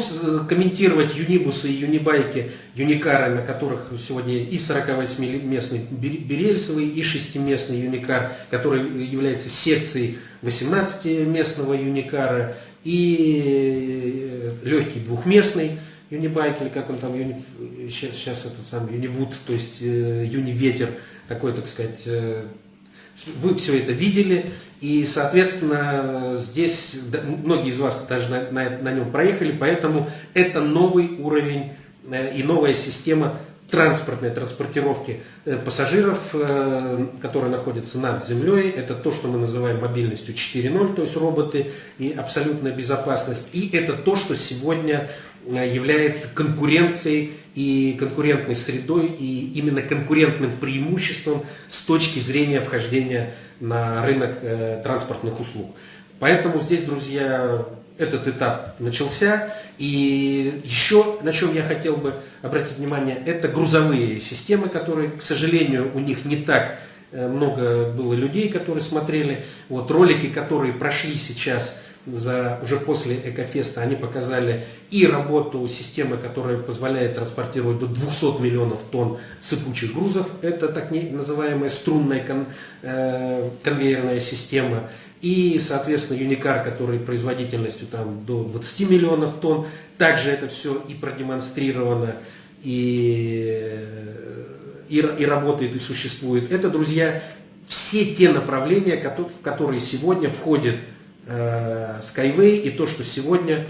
комментировать юнибусы и юнибайки, юникары, на которых сегодня и 48-местный берельсовый, и 6-местный юникар, который является секцией 18-местного юникара, и легкий двухместный юнибайк, или как он там, юни, сейчас, сейчас это сам юнивуд, то есть э, юниветер, такой, так сказать, э, вы все это видели, и, соответственно, здесь многие из вас даже на, на, на нем проехали, поэтому это новый уровень э, и новая система транспортной транспортировки э, пассажиров, э, которые находятся над землей. Это то, что мы называем мобильностью 4.0, то есть роботы и абсолютная безопасность. И это то, что сегодня является конкуренцией и конкурентной средой, и именно конкурентным преимуществом с точки зрения вхождения на рынок э, транспортных услуг. Поэтому здесь, друзья, этот этап начался. И еще на чем я хотел бы обратить внимание, это грузовые системы, которые, к сожалению, у них не так э, много было людей, которые смотрели. Вот ролики, которые прошли сейчас за, уже после Экофеста, они показали и работу системы, которая позволяет транспортировать до 200 миллионов тонн сыпучих грузов. Это так называемая струнная кон, э, конвейерная система. И, соответственно, Юникар, который производительностью там, до 20 миллионов тонн. Также это все и продемонстрировано, и, и, и работает, и существует. Это, друзья, все те направления, в которые сегодня входит Skyway и то, что сегодня...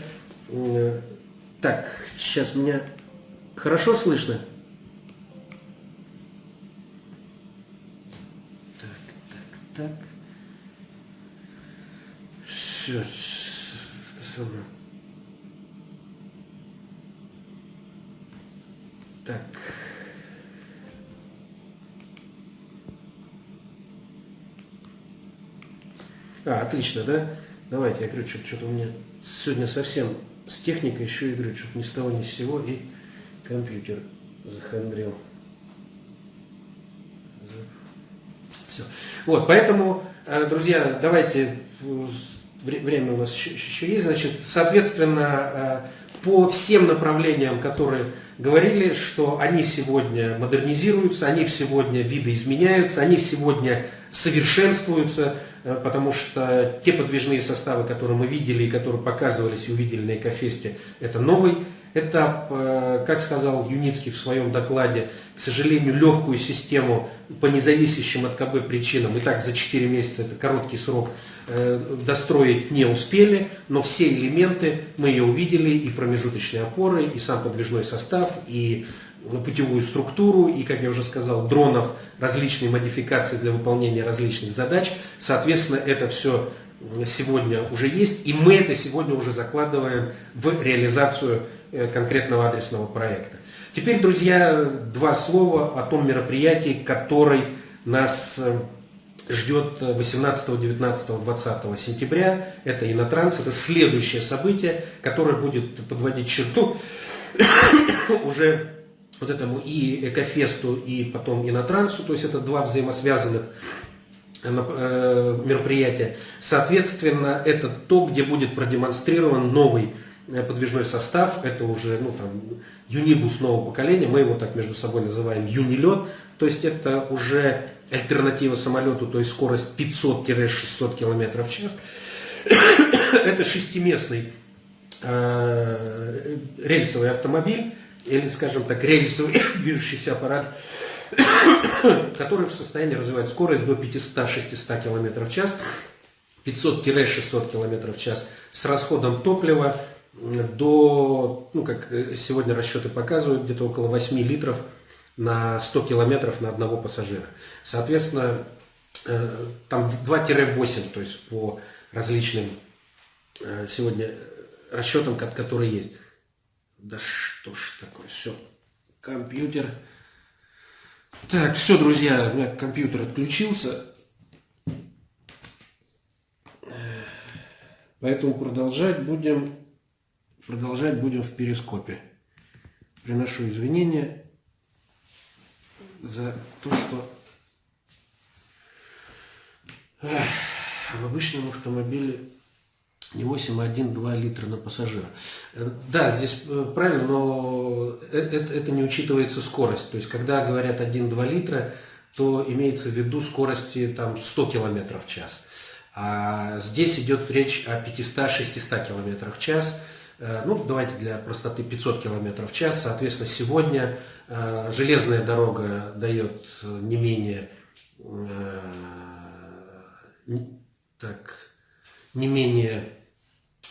Э, так, сейчас меня хорошо слышно? Так, так, так. Все, Так. А, отлично, да? Давайте, я говорю, что-то у меня сегодня совсем с техникой еще, я говорю, что-то ни с того ни с сего, и компьютер захандрил. Все. Вот, поэтому, э, друзья, давайте, время у нас еще есть, значит, соответственно, э, по всем направлениям, которые говорили, что они сегодня модернизируются, они сегодня видоизменяются, они сегодня совершенствуются, Э, потому что те подвижные составы, которые мы видели и которые показывались и увидели на Экофесте, это новый этап, э, как сказал Юницкий в своем докладе, к сожалению, легкую систему по независящим от КБ причинам, и так за 4 месяца, это короткий срок, э, достроить не успели, но все элементы мы ее увидели, и промежуточные опоры, и сам подвижной состав, и путевую структуру и, как я уже сказал, дронов, различные модификации для выполнения различных задач. Соответственно, это все сегодня уже есть, и мы это сегодня уже закладываем в реализацию э, конкретного адресного проекта. Теперь, друзья, два слова о том мероприятии, который нас ждет 18, 19, 20 сентября. Это Инотранс, это следующее событие, которое будет подводить черту уже вот этому и Экофесту, и потом Инотрансу, то есть это два взаимосвязанных э, э, мероприятия. Соответственно, это то, где будет продемонстрирован новый э, подвижной состав, это уже ну, там, юнибус нового поколения, мы его так между собой называем юнилет, то есть это уже альтернатива самолету, то есть скорость 500-600 км в час. это шестиместный рельсовый автомобиль, или, скажем так, рельсовый движущийся аппарат, который в состоянии развивать скорость до 500-600 км в час, 500-600 км в час с расходом топлива до, ну как сегодня расчеты показывают, где-то около 8 литров на 100 километров на одного пассажира. Соответственно, э, там 2-8, то есть по различным э, сегодня расчетам, которые есть. Да что ж такое, все. Компьютер. Так, все, друзья, у меня компьютер отключился. Поэтому продолжать будем, продолжать будем в перископе. Приношу извинения за то, что в обычном автомобиле Не 8,1-2 литра на пассажира. Э, да, здесь э, правильно, но это, это не учитывается скорость. То есть, когда говорят 1-2 литра, то имеется в виду скорости там, 100 км в час. А здесь идет речь о 500-600 км в час. Э, ну, давайте для простоты 500 км в час. Соответственно, сегодня железная дорога дает не менее так, не менее Э,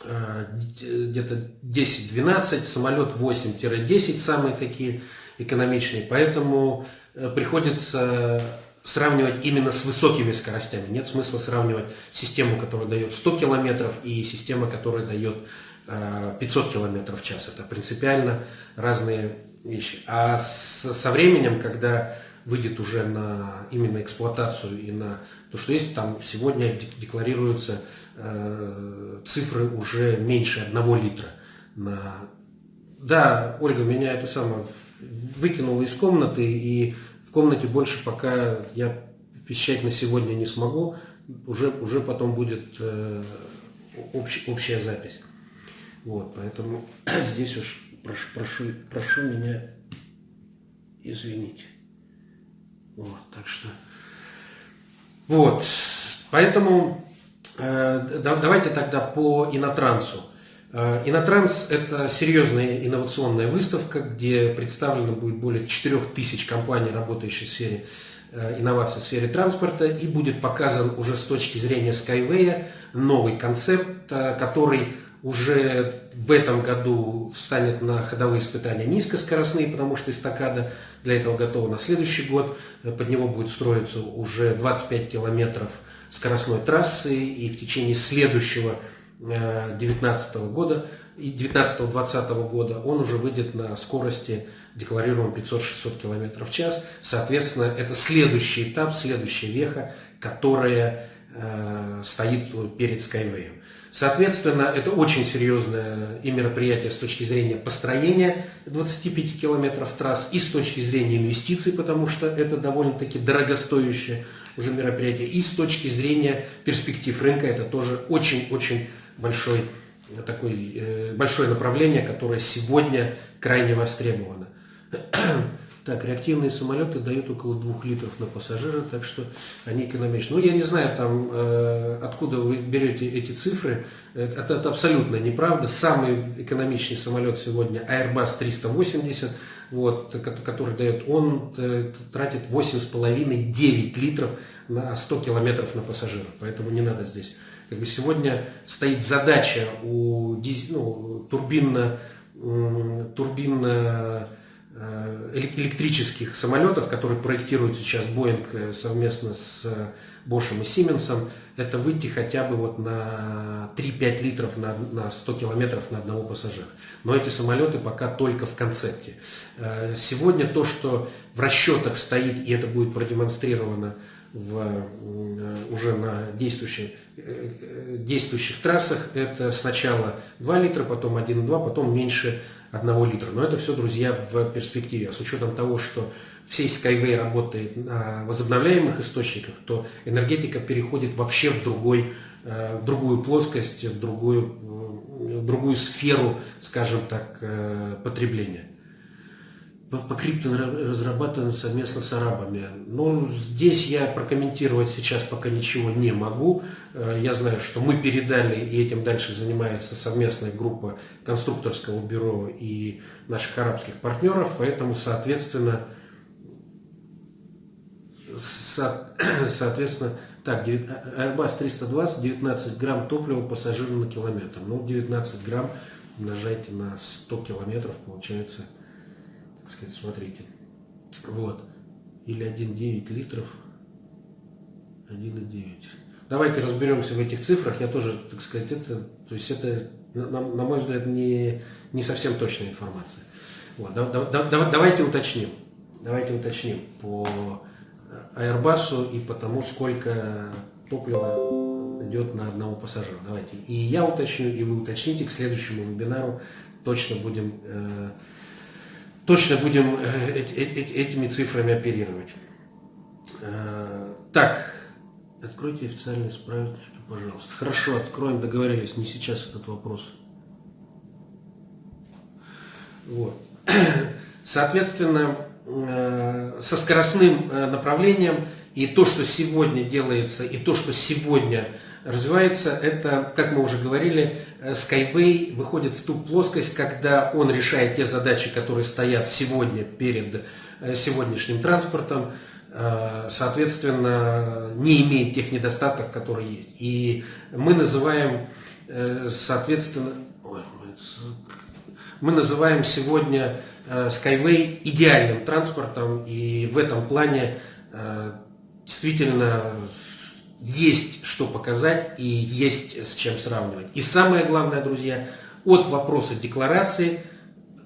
где-то 10-12, самолет 8-10, самые такие экономичные. Поэтому э, приходится сравнивать именно с высокими скоростями. Нет смысла сравнивать систему, которая дает 100 километров и систему, которая дает 500 э, километров в час. Это принципиально разные вещи. А со временем, когда выйдет уже на именно эксплуатацию и на то, что есть, там сегодня декларируются Э, цифры уже меньше одного литра. На... Да, Ольга меня это самое выкинула из комнаты, и в комнате больше пока я вещать на сегодня не смогу, уже, уже потом будет э, общ, общая запись. Вот, поэтому здесь уж прошу, прошу, прошу меня извинить. Вот, так что, вот, поэтому Э, давайте тогда по Инотрансу. Э, Инотранс – это серьезная инновационная выставка, где представлено будет более 4000 компаний, работающих в сфере э, инноваций в сфере транспорта, и будет показан уже с точки зрения Skyway новый концепт, который уже в этом году встанет на ходовые испытания низкоскоростные, потому что эстакада для этого готова на следующий год. Под него будет строиться уже 25 километров скоростной трассы, и в течение следующего 2019 э, года и 19-20 года он уже выйдет на скорости декларируемом 500-600 км в час. Соответственно, это следующий этап, следующая веха, которая э, стоит перед Skyway. Соответственно, это очень серьезное и мероприятие с точки зрения построения 25 километров трасс и с точки зрения инвестиций, потому что это довольно-таки дорогостоящее уже мероприятие. И с точки зрения перспектив рынка это тоже очень-очень большой, такой, э, большое направление, которое сегодня крайне востребовано. Так, реактивные самолеты дают около 2 литров на пассажира, так что они экономичны. Ну, я не знаю, там, э, откуда вы берете эти цифры. Это, это абсолютно неправда. Самый экономичный самолет сегодня Airbus 380, вот, который дает, он э, тратит 8,5-9 литров на 100 километров на пассажира. Поэтому не надо здесь. Как бы сегодня стоит задача у ну, турбинно, турбинно Э, электрических самолетов, которые проектирует сейчас Boeing э, совместно с Bosch и Siemens, это выйти хотя бы вот на 3-5 литров на, на 100 километров на одного пассажира. Но эти самолеты пока только в концепте. Э, сегодня то, что в расчетах стоит, и это будет продемонстрировано в, уже на действующих, действующих трассах, это сначала 2 литра, потом 1,2, потом меньше одного литра. Но это все, друзья, в перспективе. А с учетом того, что всей Skyway работает на возобновляемых источниках, то энергетика переходит вообще в, другой, э, в другую плоскость, в другую, в другую сферу, скажем так, э, потребления по, крипто разрабатываем совместно с арабами. Но здесь я прокомментировать сейчас пока ничего не могу. Э, я знаю, что мы передали, и этим дальше занимается совместная группа конструкторского бюро и наших арабских партнеров, поэтому, соответственно, со, соответственно, так, Airbus 320, 19 грамм топлива пассажиру на километр. Ну, 19 грамм умножайте на 100 километров, получается сказать, смотрите. Вот. Или 1,9 литров. 1,9. Давайте разберемся в этих цифрах. Я тоже, так сказать, это, то есть это, на, на мой взгляд, не, не совсем точная информация. Вот. Да, да, да, давайте уточним. Давайте уточним по Airbus и по тому, сколько топлива идет на одного пассажира. Давайте. И я уточню, и вы уточните к следующему вебинару. Точно будем э, точно будем э, этими цифрами оперировать. Э, так, Откройте официальный справочник, пожалуйста. Хорошо, откроем, договорились, не сейчас этот вопрос. Вот. Соответственно, э, со скоростным э, направлением и то, что сегодня делается, и то, что сегодня развивается, это, как мы уже говорили, э, Skyway выходит в ту плоскость, когда он решает те задачи, которые стоят сегодня перед сегодняшним транспортом, соответственно, не имеет тех недостатков, которые есть. И мы называем, соответственно, мы называем сегодня э, Skyway идеальным транспортом, и в этом плане э, действительно есть что показать и есть с чем сравнивать. И самое главное, друзья, от вопроса декларации,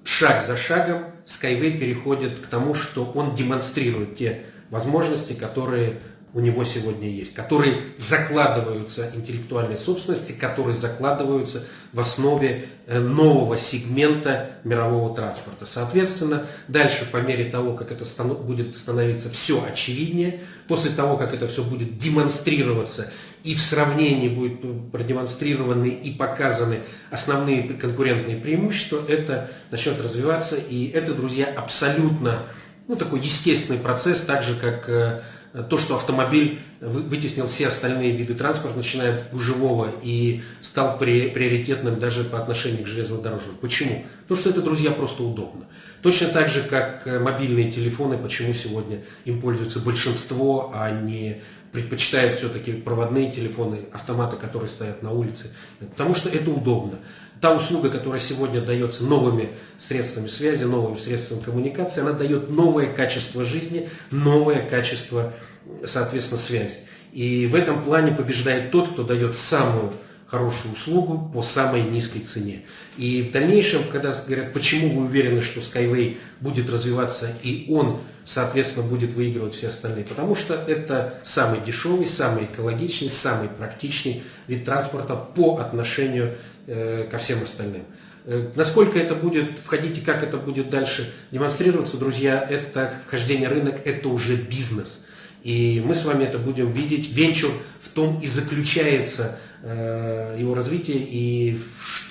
шаг за шагом, Skyway переходит к тому, что он демонстрирует те возможности, которые у него сегодня есть, которые закладываются интеллектуальной собственности, которые закладываются в основе э, нового сегмента мирового транспорта. Соответственно, дальше по мере того, как это будет становиться все очевиднее, после того, как это все будет демонстрироваться и в сравнении будут продемонстрированы и показаны основные конкурентные преимущества, это начнет развиваться. И это, друзья, абсолютно ну, такой естественный процесс, так же, как э, то, что автомобиль вытеснил все остальные виды транспорта, начиная от гужевого и стал приоритетным даже по отношению к железнодорожному. Почему? Потому что это, друзья, просто удобно. Точно так же, как э, мобильные телефоны, почему сегодня им пользуется большинство, а не предпочитают все-таки проводные телефоны, автоматы, которые стоят на улице. Потому что это удобно та услуга, которая сегодня дается новыми средствами связи, новыми средствами коммуникации, она дает новое качество жизни, новое качество, соответственно, связи. И в этом плане побеждает тот, кто дает самую хорошую услугу по самой низкой цене. И в дальнейшем, когда говорят, почему вы уверены, что Skyway будет развиваться и он, соответственно, будет выигрывать все остальные, потому что это самый дешевый, самый экологичный, самый практичный вид транспорта по отношению Э, ко всем остальным. Э, насколько это будет входить и как это будет дальше демонстрироваться, друзья, это вхождение рынок, это уже бизнес. И мы с вами это будем видеть. Венчур в том и заключается э, его развитие и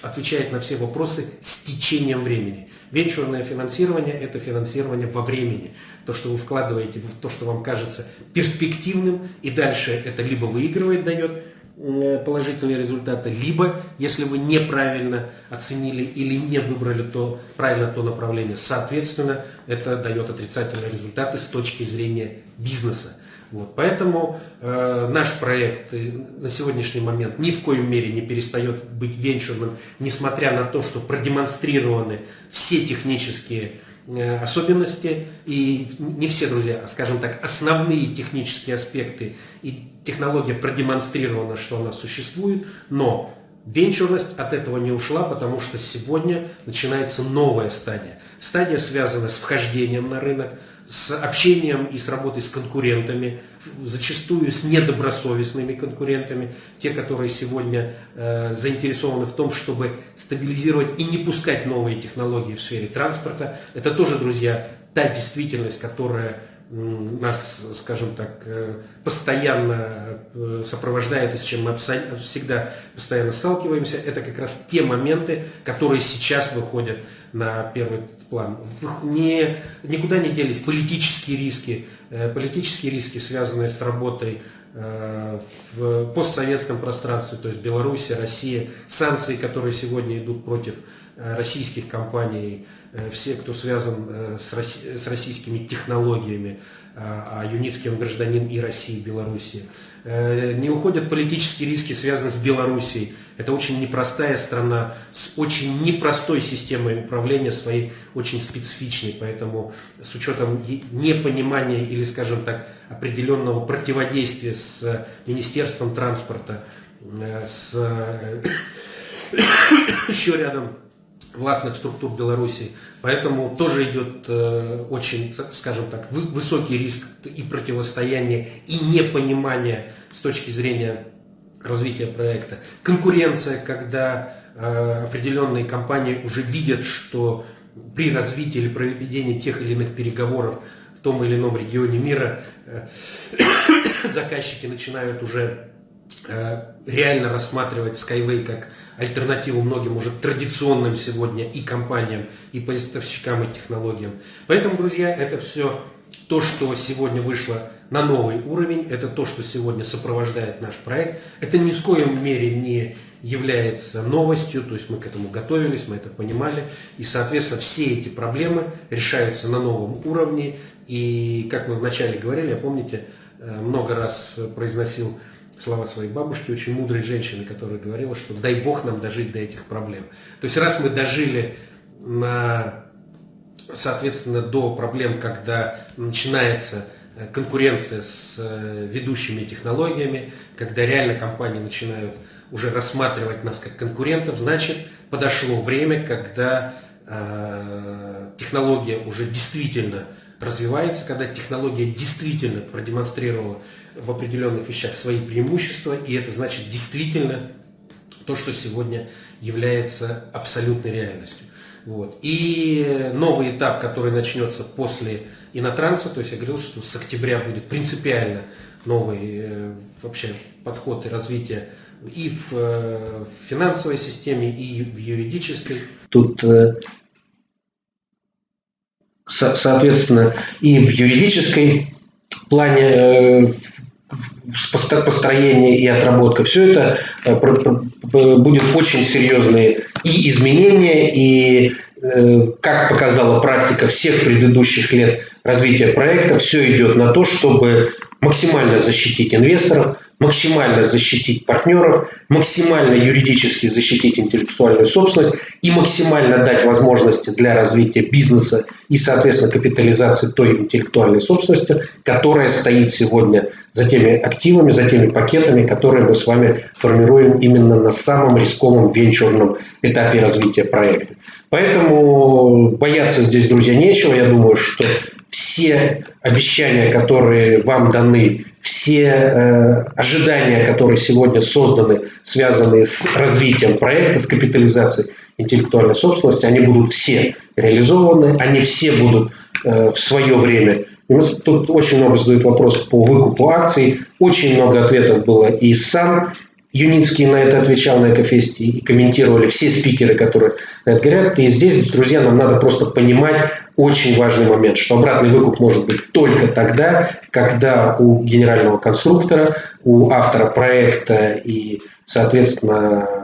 отвечает на все вопросы с течением времени. Венчурное финансирование – это финансирование во времени. То, что вы вкладываете в то, что вам кажется перспективным, и дальше это либо выигрывает, дает, Э, положительные результаты, либо, если вы неправильно оценили или не выбрали то, правильно то направление, соответственно, это дает отрицательные результаты с точки зрения бизнеса. Вот, поэтому э, наш проект э, на сегодняшний момент ни в коем мере не перестает быть венчурным, несмотря на то, что продемонстрированы все технические Э, особенности и не все, друзья, а, скажем так, основные технические аспекты и технология продемонстрирована, что она существует, но венчурность от этого не ушла, потому что сегодня начинается новая стадия. Стадия связана с вхождением на рынок, с общением и с работой с конкурентами, зачастую с недобросовестными конкурентами, те, которые сегодня э, заинтересованы в том, чтобы стабилизировать и не пускать новые технологии в сфере транспорта. Это тоже, друзья, та действительность, которая нас, скажем так, э, постоянно э, сопровождает и с чем мы всегда постоянно сталкиваемся, это как раз те моменты, которые сейчас выходят на первый план. Не, никуда не делись политические риски, э, политические риски, связанные с работой в постсоветском пространстве, то есть Беларусь, Россия, санкции, которые сегодня идут против российских компаний, Э, все, кто связан э, с российскими технологиями, а, а Юницкий он гражданин и России, и Белоруссии. Э, не уходят политические риски, связанные с Белоруссией. Это очень непростая страна с очень непростой системой управления, своей очень специфичной. Поэтому с учетом непонимания или, скажем так, определенного противодействия с Министерством транспорта, с еще рядом властных структур Беларуси. Поэтому тоже идет э, очень, скажем так, высокий риск и противостояния, и непонимания с точки зрения развития проекта. Конкуренция, когда э, определенные компании уже видят, что при развитии или проведении тех или иных переговоров в том или ином регионе мира э, заказчики начинают уже э, реально рассматривать Skyway как альтернативу многим уже традиционным сегодня и компаниям, и поставщикам, и технологиям. Поэтому, друзья, это все то, что сегодня вышло на новый уровень, это то, что сегодня сопровождает наш проект. Это ни в коем мере не является новостью, то есть мы к этому готовились, мы это понимали, и, соответственно, все эти проблемы решаются на новом уровне, и, как мы вначале говорили, я помните, э, много раз произносил слова своей бабушки, очень мудрой женщины, которая говорила, что дай Бог нам дожить до этих проблем. То есть раз мы дожили на, соответственно, до проблем, когда начинается э, конкуренция с э, ведущими технологиями, когда реально компании начинают уже рассматривать нас как конкурентов, значит, подошло время, когда э, технология уже действительно развивается, когда технология действительно продемонстрировала в определенных вещах свои преимущества, и это значит действительно то, что сегодня является абсолютной реальностью. Вот. И новый этап, который начнется после инотранса, то есть я говорил, что с октября будет принципиально новый э, вообще подход и развитие и в, э, в финансовой системе, и в юридической. Тут, э, соответственно, и в юридической плане построение и отработка, все это будет очень серьезные и изменения, и, как показала практика всех предыдущих лет развития проекта, все идет на то, чтобы максимально защитить инвесторов, максимально защитить партнеров, максимально юридически защитить интеллектуальную собственность и максимально дать возможности для развития бизнеса и, соответственно, капитализации той интеллектуальной собственности, которая стоит сегодня за теми активами, за теми пакетами, которые мы с вами формируем именно на самом рисковом венчурном этапе развития проекта. Поэтому бояться здесь, друзья, нечего. Я думаю, что все обещания, которые вам даны, все э, ожидания, которые сегодня созданы, связанные с развитием проекта, с капитализацией интеллектуальной собственности, они будут все реализованы, они все будут э, в свое время. И тут очень много задают вопрос по выкупу акций, очень много ответов было и сам Юницкий на это отвечал на Экофесте и комментировали все спикеры, которые на это говорят. И здесь, друзья, нам надо просто понимать очень важный момент, что обратный выкуп может быть только тогда, когда у генерального конструктора, у автора проекта и, соответственно,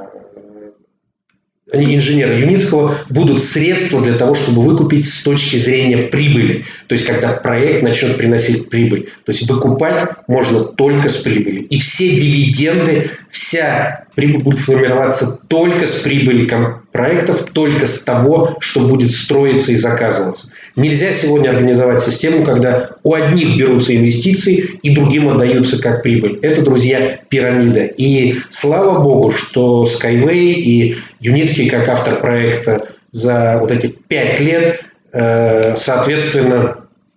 инженера Юницкого будут средства для того, чтобы выкупить с точки зрения прибыли. То есть, когда проект начнет приносить прибыль. То есть, выкупать можно только с прибыли. И все дивиденды, вся прибыль будет формироваться только с прибыли проектов, только с того, что будет строиться и заказываться. Нельзя сегодня организовать систему, когда у одних берутся инвестиции и другим отдаются как прибыль. Это, друзья, пирамида. И слава богу, что Skyway и Юницкий, как автор проекта, за вот эти пять лет, э, соответственно,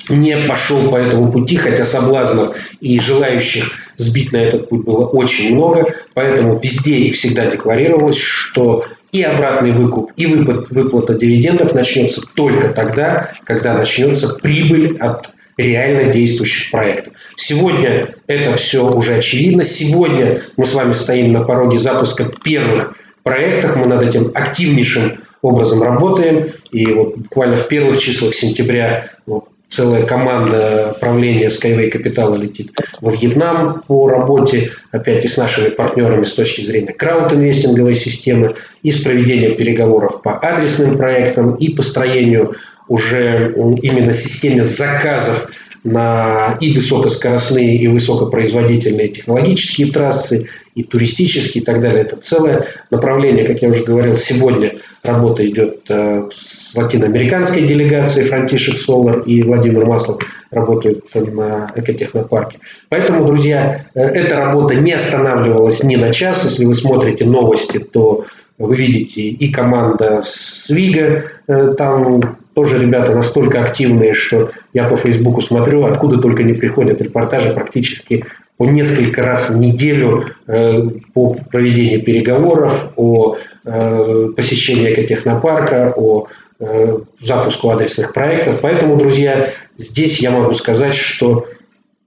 не пошел по этому пути, хотя соблазнов и желающих сбить на этот путь было очень много, поэтому везде и всегда декларировалось, что и обратный выкуп, и выплат, выплата дивидендов начнется только тогда, когда начнется прибыль от реально действующих проектов. Сегодня это все уже очевидно. Сегодня мы с вами стоим на пороге запуска первых проектов. Мы над этим активнейшим образом работаем. И вот буквально в первых числах сентября целая команда правления Skyway Capital летит во Вьетнам по работе, опять и с нашими партнерами с точки зрения краудинвестинговой системы, и с проведением переговоров по адресным проектам, и построению уже именно системе заказов на и высокоскоростные, и высокопроизводительные технологические трассы, и туристические, и так далее. Это целое направление, как я уже говорил, сегодня работа идет э, с латиноамериканской делегацией Франтишек Солар и Владимир Маслов работают на экотехнопарке. Поэтому, друзья, э, эта работа не останавливалась ни на час. Если вы смотрите новости, то вы видите и команда Свига, э, там тоже ребята настолько активные, что я по Фейсбуку смотрю, откуда только не приходят репортажи практически по несколько раз в неделю э, по проведению переговоров, о э, посещении экотехнопарка, о запуску адресных проектов. Поэтому, друзья, здесь я могу сказать, что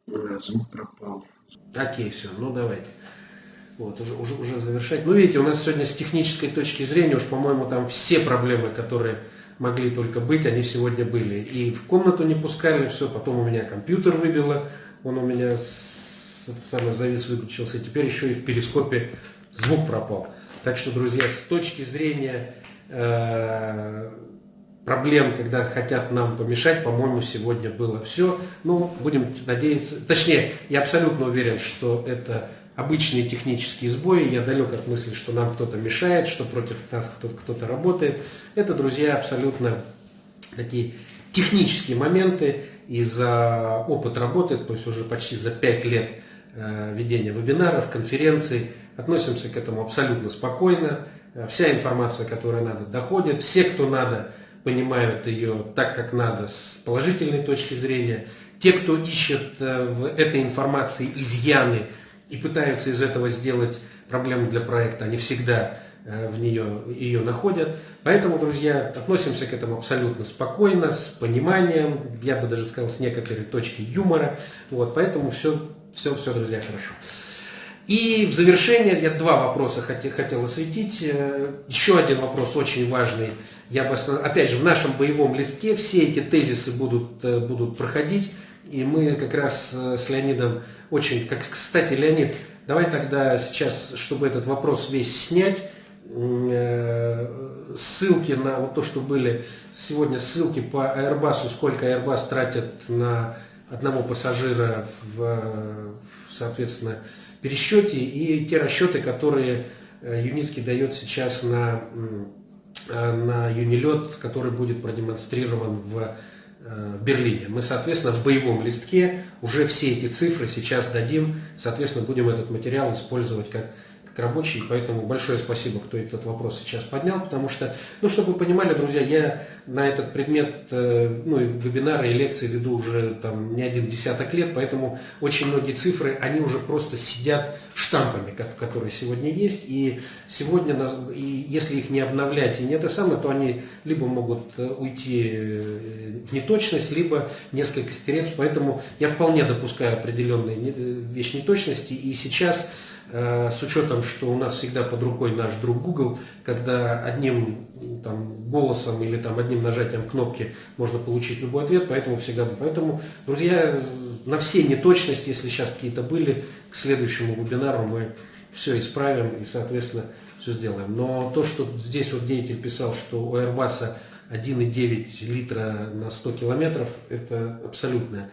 звук пропал. Окей, все, ну давайте. Вот, уже, уже, уже завершать. Ну, видите, у нас сегодня с технической точки зрения, уж, по-моему, там все проблемы, которые могли только быть, они сегодня были. И в комнату не пускали, все, потом у меня компьютер выбило, он у меня самый завис выключился, теперь еще и в перископе звук пропал. Так что, друзья, с точки зрения э, проблем, когда хотят нам помешать, по-моему, сегодня было все. Ну, будем надеяться, точнее, я абсолютно уверен, что это обычные технические сбои, я далек от мысли, что нам кто-то мешает, что против нас кто-то кто работает. Это, друзья, абсолютно такие технические моменты, и за опыт работы, то есть уже почти за 5 лет э, ведения вебинаров, конференций, относимся к этому абсолютно спокойно. Э, вся информация, которая надо, доходит. Все, кто надо, понимают ее так, как надо, с положительной точки зрения. Те, кто ищет э, в этой информации изъяны, и пытаются из этого сделать проблему для проекта, они всегда э, в нее ее находят. Поэтому, друзья, относимся к этому абсолютно спокойно, с пониманием, я бы даже сказал, с некоторой точки юмора. Вот, поэтому все, все, все, друзья, хорошо. И в завершение я два вопроса хотел, хотел осветить. Э, еще один вопрос очень важный. Я бы, опять же, в нашем боевом листке все эти тезисы будут, э, будут проходить. И мы как раз с Леонидом очень, как, кстати, Леонид, давай тогда сейчас, чтобы этот вопрос весь снять, э, ссылки на вот то, что были сегодня ссылки по Airbus, сколько Airbus тратит на одного пассажира в, соответственно, пересчете, и те расчеты, которые э, Юницкий дает сейчас на, э, на Юнилет, который будет продемонстрирован в Э, Берлине. Мы, соответственно, в боевом листке уже все эти цифры сейчас дадим, соответственно, будем этот материал использовать как рабочий, поэтому большое спасибо, кто этот вопрос сейчас поднял, потому что, ну, чтобы вы понимали, друзья, я на этот предмет, э, ну, и вебинары и лекции веду уже там не один десяток лет, поэтому очень многие цифры, они уже просто сидят штампами, которые сегодня есть, и сегодня, и если их не обновлять и не это самое, то они либо могут э, уйти э, в неточность, либо несколько стереться, поэтому я вполне допускаю определенные вещи неточности, и сейчас с учетом, что у нас всегда под рукой наш друг Google, когда одним там, голосом или там, одним нажатием кнопки можно получить любой ответ, поэтому всегда... Поэтому, друзья, на все неточности, если сейчас какие-то были, к следующему вебинару мы все исправим и, соответственно, все сделаем. Но то, что здесь вот деятель писал, что у Airbus 1,9 литра на 100 километров, это абсолютная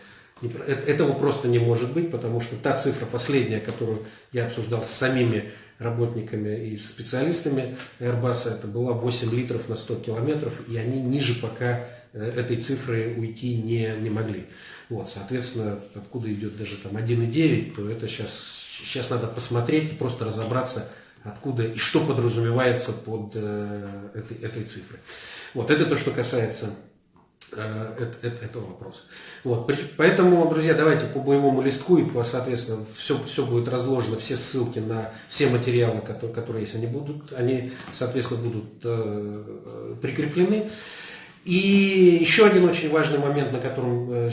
этого просто не может быть, потому что та цифра последняя, которую я обсуждал с самими работниками и специалистами Airbus, это была 8 литров на 100 километров, и они ниже пока э, этой цифры уйти не, не могли. Вот, соответственно, откуда идет даже там 1,9, то это сейчас, сейчас надо посмотреть и просто разобраться, откуда и что подразумевается под э, этой, этой цифрой. Вот, это то, что касается Э, этого вопроса. Вот, поэтому, друзья, давайте по боевому листку и, по, соответственно, все, все будет разложено, все ссылки на все материалы, которые, которые есть, они будут, они, соответственно, будут э, прикреплены. И еще один очень важный момент, на котором э,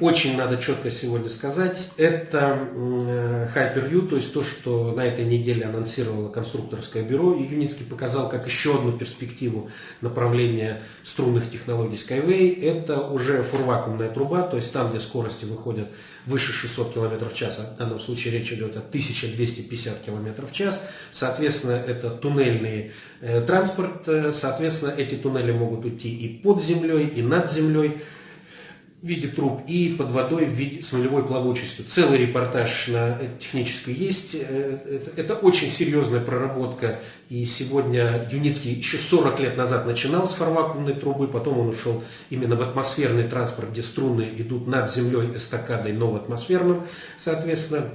очень надо четко сегодня сказать, это э, Hyper-U, то есть то, что на этой неделе анонсировало конструкторское бюро. И Юницкий показал как еще одну перспективу направления струнных технологий Skyway. Это уже фурвакуумная труба, то есть там, где скорости выходят выше 600 км в час, в данном случае речь идет о 1250 км в час. Соответственно, это туннельный э, транспорт, э, соответственно, эти туннели могут идти и под землей, и над землей в виде труб и под водой в виде, с нулевой плавучестью. Целый репортаж на технической есть. Э, это, это очень серьезная проработка. И сегодня Юницкий еще 40 лет назад начинал с фарвакуумной трубы, потом он ушел именно в атмосферный транспорт, где струны идут над землей эстакадой, но в атмосферном, соответственно,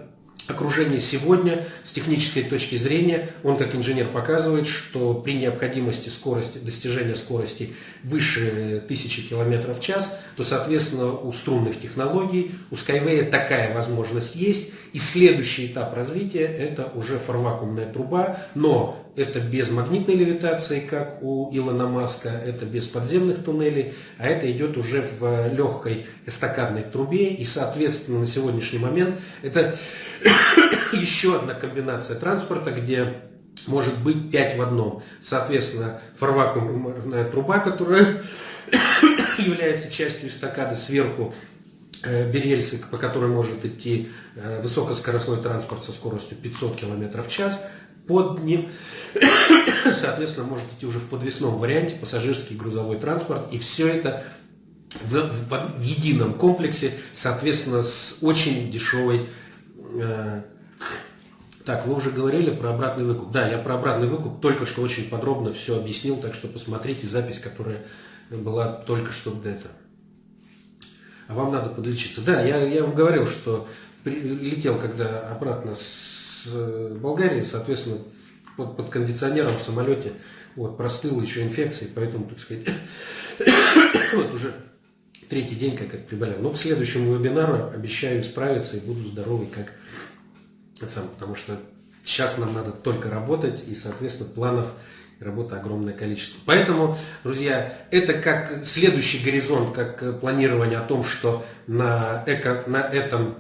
окружение сегодня с технической точки зрения, он как инженер показывает, что при необходимости скорости, достижения скорости выше 1000 км в час, то, соответственно, у струнных технологий, у Skyway такая возможность есть. И следующий этап развития это уже фарвакуумная труба, но это без магнитной левитации, как у Илона Маска, это без подземных туннелей, а это идет уже в легкой эстакадной трубе. И, соответственно, на сегодняшний момент это еще одна комбинация транспорта, где может быть 5 в одном. Соответственно, фарвакуумная труба, которая является частью эстакады сверху, э, берельсы, по которой может идти э, высокоскоростной транспорт со скоростью 500 км в час, под ним, соответственно, может идти уже в подвесном варианте пассажирский грузовой транспорт. И все это в, в, в едином комплексе, соответственно, с очень дешевой э, так, вы уже говорили про обратный выкуп. Да, я про обратный выкуп только что очень подробно все объяснил, так что посмотрите запись, которая была только что до этого. А вам надо подлечиться. Да, я, я вам говорил, что летел когда обратно с э, Болгарии, соответственно, под, под кондиционером в самолете вот, простыл еще инфекцией, поэтому, так сказать, вот уже третий день как это приболел. Но к следующему вебинару обещаю справиться и буду здоровый как сам, потому что сейчас нам надо только работать, и, соответственно, планов и работы огромное количество. Поэтому, друзья, это как следующий горизонт, как планирование о том, что на, эко, на этом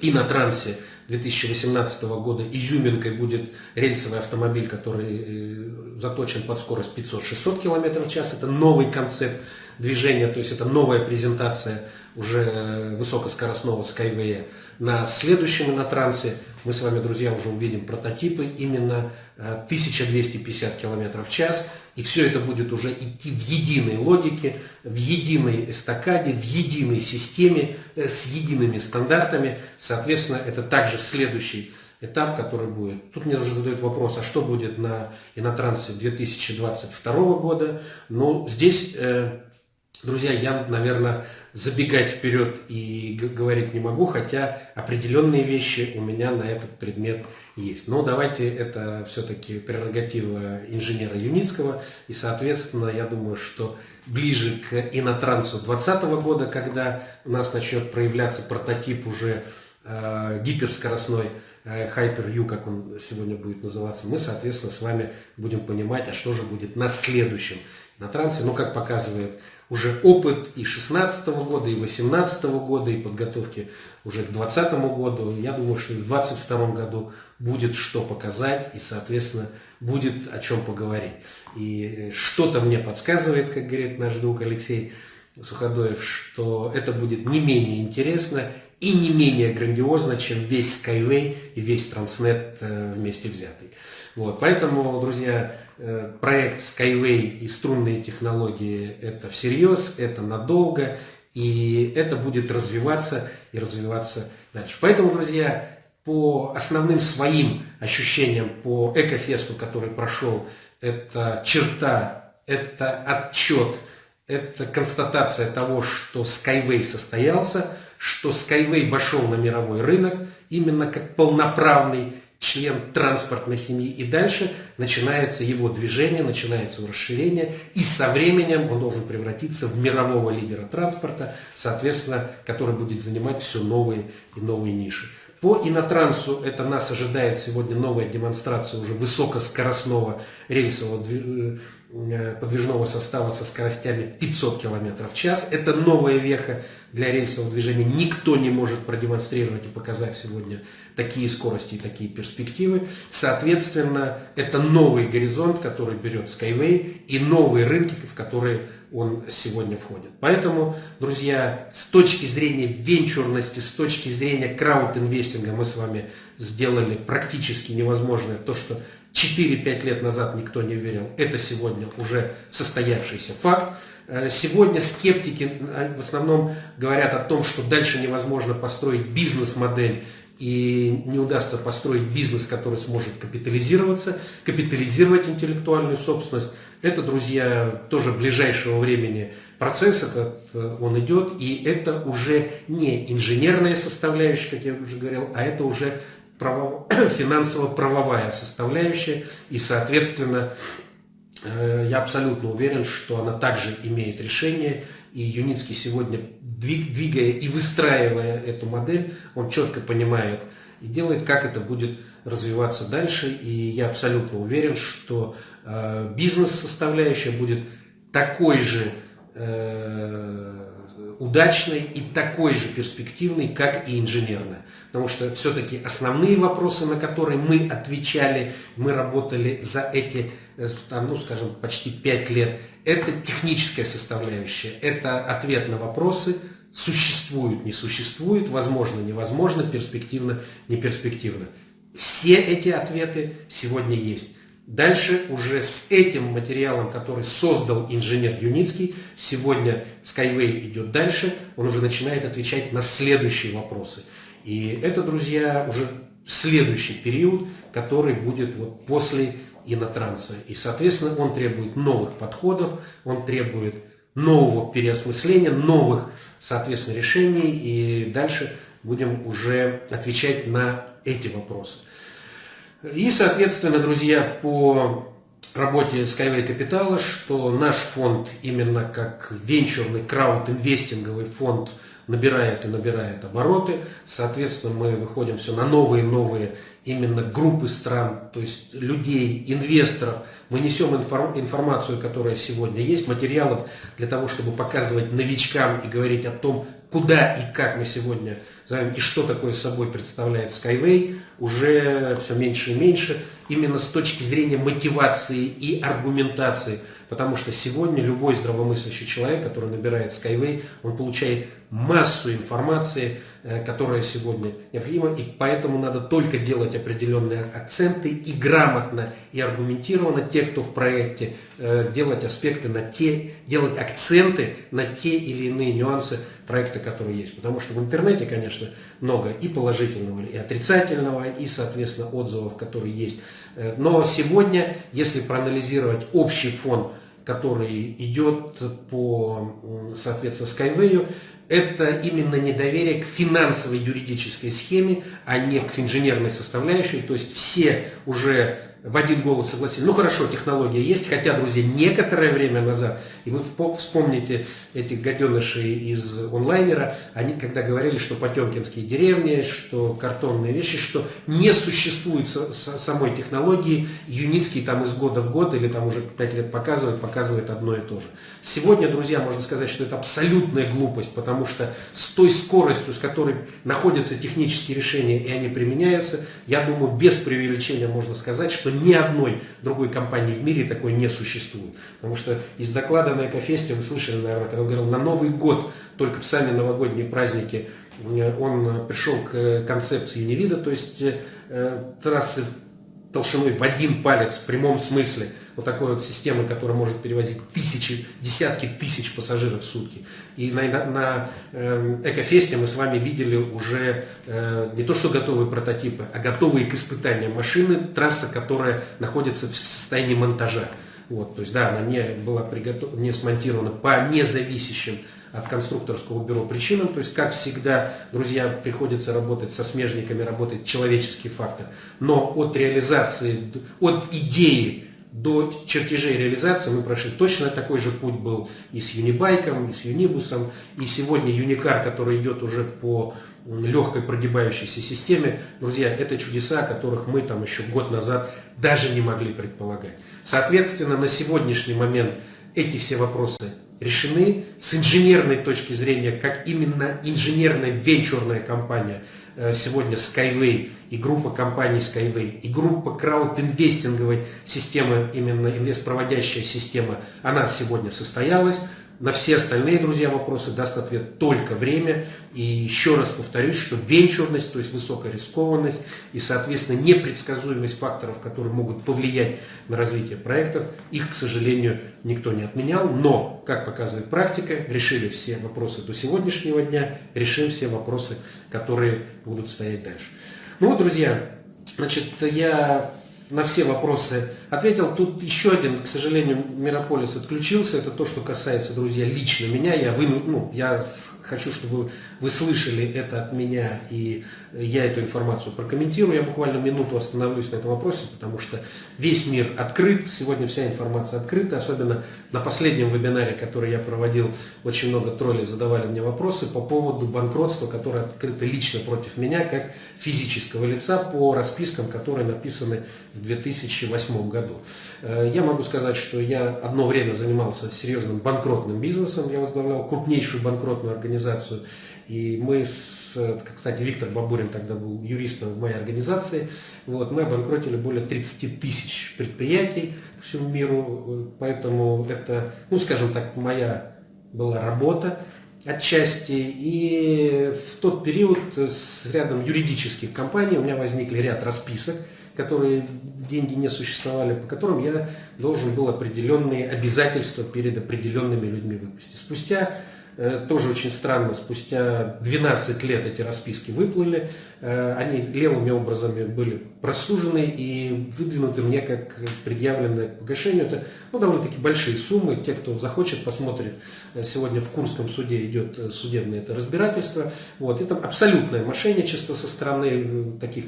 и на трансе 2018 года изюминкой будет рельсовый автомобиль, который э, заточен под скорость 500-600 км в час. Это новый концепт движения, то есть это новая презентация уже высокоскоростного Skyway. На следующем инотрансе мы с вами, друзья, уже увидим прототипы именно 1250 км в час. И все это будет уже идти в единой логике, в единой эстакаде, в единой системе, э, с едиными стандартами. Соответственно, это также следующий этап, который будет. Тут мне уже задают вопрос, а что будет на инотрансе 2022 года? Ну, здесь э, Друзья, я, наверное, забегать вперед и говорить не могу, хотя определенные вещи у меня на этот предмет есть. Но давайте это все-таки прерогатива инженера Юницкого. И, соответственно, я думаю, что ближе к инотрансу 2020 года, когда у нас начнет проявляться прототип уже э, гиперскоростной э, Hyper-U, как он сегодня будет называться, мы, соответственно, с вами будем понимать, а что же будет на следующем на трансе. Ну, как показывает уже опыт и 16 года, и 18 года, и подготовки уже к 2020 году. Я думаю, что и в 2022 году будет что показать, и, соответственно, будет о чем поговорить. И что-то мне подсказывает, как говорит наш друг Алексей Суходоев, что это будет не менее интересно и не менее грандиозно, чем весь Skyway и весь Transnet э, вместе взятый. Вот, поэтому, друзья, Э, проект Skyway и струнные технологии это всерьез, это надолго, и это будет развиваться и развиваться дальше. Поэтому, друзья, по основным своим ощущениям по Экофесту, который прошел, это черта, это отчет, это констатация того, что Skyway состоялся, что Skyway вошел на мировой рынок именно как полноправный член транспортной семьи. И дальше начинается его движение, начинается его расширение. И со временем он должен превратиться в мирового лидера транспорта, соответственно, который будет занимать все новые и новые ниши. По инотрансу это нас ожидает сегодня новая демонстрация уже высокоскоростного рельсового э, Э, подвижного состава со скоростями 500 км в час. Это новая веха для рельсового движения. Никто не может продемонстрировать и показать сегодня такие скорости и такие перспективы. Соответственно, это новый горизонт, который берет Skyway и новые рынки, в которые он сегодня входит. Поэтому, друзья, с точки зрения венчурности, с точки зрения крауд-инвестинга мы с вами сделали практически невозможное то, что 4-5 лет назад никто не верил, это сегодня уже состоявшийся факт. Э, сегодня скептики э, в основном говорят о том, что дальше невозможно построить бизнес-модель и не удастся построить бизнес, который сможет капитализироваться, капитализировать интеллектуальную собственность. Это, друзья, тоже ближайшего времени процесс этот, э, он идет, и это уже не инженерная составляющая, как я уже говорил, а это уже право, финансово-правовая составляющая, и, соответственно, э, я абсолютно уверен, что она также имеет решение, и Юницкий сегодня, двигая и выстраивая эту модель, он четко понимает и делает, как это будет развиваться дальше. И я абсолютно уверен, что э, бизнес-составляющая будет такой же э, удачной и такой же перспективной, как и инженерная. Потому что все-таки основные вопросы, на которые мы отвечали, мы работали за эти, э, ну, скажем, почти 5 лет, это техническая составляющая, это ответ на вопросы, существует, не существует, возможно, невозможно, перспективно, не перспективно. Все эти ответы сегодня есть. Дальше уже с этим материалом, который создал инженер Юницкий, сегодня Skyway идет дальше, он уже начинает отвечать на следующие вопросы. И это, друзья, уже следующий период, который будет вот после инотранса. И, соответственно, он требует новых подходов, он требует нового переосмысления, новых, соответственно, решений. И дальше будем уже отвечать на эти вопросы. И, соответственно, друзья, по работе Skyway Capital, что наш фонд именно как венчурный крауд-инвестинговый фонд набирает и набирает обороты. Соответственно, мы выходим все на новые и новые именно группы стран, то есть людей, инвесторов. Мы несем информацию, которая сегодня есть, материалов для того, чтобы показывать новичкам и говорить о том, куда и как мы сегодня знаем, и что такое собой представляет Skyway, уже все меньше и меньше, именно с точки зрения мотивации и аргументации. Потому что сегодня любой здравомыслящий человек, который набирает Skyway, он получает массу информации, э, которая сегодня необходима, и поэтому надо только делать определенные акценты и грамотно и аргументированно те, кто в проекте, э, делать аспекты на те, делать акценты на те или иные нюансы проекта, которые есть. Потому что в интернете, конечно, много и положительного, и отрицательного, и, соответственно, отзывов, которые есть. Э, но сегодня, если проанализировать общий фон, который идет по, соответственно, Skyway, это именно недоверие к финансовой юридической схеме, а не к инженерной составляющей. То есть все уже в один голос согласились. Ну хорошо, технология есть, хотя, друзья, некоторое время назад, и вы вспомните этих гаденышей из онлайнера, они когда говорили, что потемкинские деревни, что картонные вещи, что не существует самой технологии, Юницкий там из года в год или там уже пять лет показывает, показывает одно и то же. Сегодня, друзья, можно сказать, что это абсолютная глупость, потому что с той скоростью, с которой находятся технические решения и они применяются, я думаю, без преувеличения можно сказать, что ни одной другой компании в мире такой не существует. Потому что из доклада на Экофесте вы слышали, наверное, когда он говорил, на Новый год, только в сами новогодние праздники, э, он пришел к концепции Юнивида, то есть э, трассы толщиной в один палец в прямом смысле – вот такой вот системы, которая может перевозить тысячи, десятки тысяч пассажиров в сутки. И на, на, на э, Экофесте мы с вами видели уже э, не то что готовые прототипы, а готовые к испытаниям машины, трасса, которая находится в состоянии монтажа. Вот, то есть, да, она не была приготов... не смонтирована по независящим от конструкторского бюро причинам. То есть, как всегда, друзья, приходится работать со смежниками, работает человеческий фактор. Но от реализации, от идеи до чертежей реализации мы прошли точно такой же путь был и с Юнибайком, и с Юнибусом, и сегодня Юникар, который идет уже по легкой прогибающейся системе. Друзья, это чудеса, которых мы там еще год назад даже не могли предполагать. Соответственно, на сегодняшний момент эти все вопросы решены. С инженерной точки зрения, как именно инженерная венчурная компания – сегодня Skyway и группа компаний Skyway, и группа краудинвестинговой системы, именно инвестпроводящая система, она сегодня состоялась. На все остальные, друзья, вопросы даст ответ только время. И еще раз повторюсь, что венчурность, то есть высокая рискованность и, соответственно, непредсказуемость факторов, которые могут повлиять на развитие проектов, их, к сожалению, никто не отменял. Но, как показывает практика, решили все вопросы до сегодняшнего дня, решим все вопросы, которые будут стоять дальше. Ну вот, друзья, значит, я на все вопросы ответил. Тут еще один, к сожалению, Мирополис отключился. Это то, что касается, друзья, лично меня. Я, выну, ну, я хочу, чтобы вы слышали это от меня, и я эту информацию прокомментирую. Я буквально минуту остановлюсь на этом вопросе, потому что весь мир открыт, сегодня вся информация открыта, особенно на последнем вебинаре, который я проводил, очень много троллей задавали мне вопросы по поводу банкротства, которое открыто лично против меня, как физического лица, по распискам, которые написаны в 2008 году. Э, я могу сказать, что я одно время занимался серьезным банкротным бизнесом, я возглавлял крупнейшую банкротную организацию, и мы с, кстати, Виктор Бабурин тогда был юристом в моей организации, вот, мы обанкротили более 30 тысяч предприятий по всему миру, поэтому это, ну скажем так, моя была работа отчасти, и в тот период с рядом юридических компаний у меня возникли ряд расписок, которые деньги не существовали, по которым я должен был определенные обязательства перед определенными людьми выпустить. Спустя тоже очень странно, спустя 12 лет эти расписки выплыли, э, они левыми образами были прослужены и выдвинуты мне как предъявленное к погашению. Это ну, довольно-таки большие суммы. Те, кто захочет, посмотрит. Э, сегодня в Курском суде идет судебное это разбирательство. Вот. Это абсолютное мошенничество со стороны таких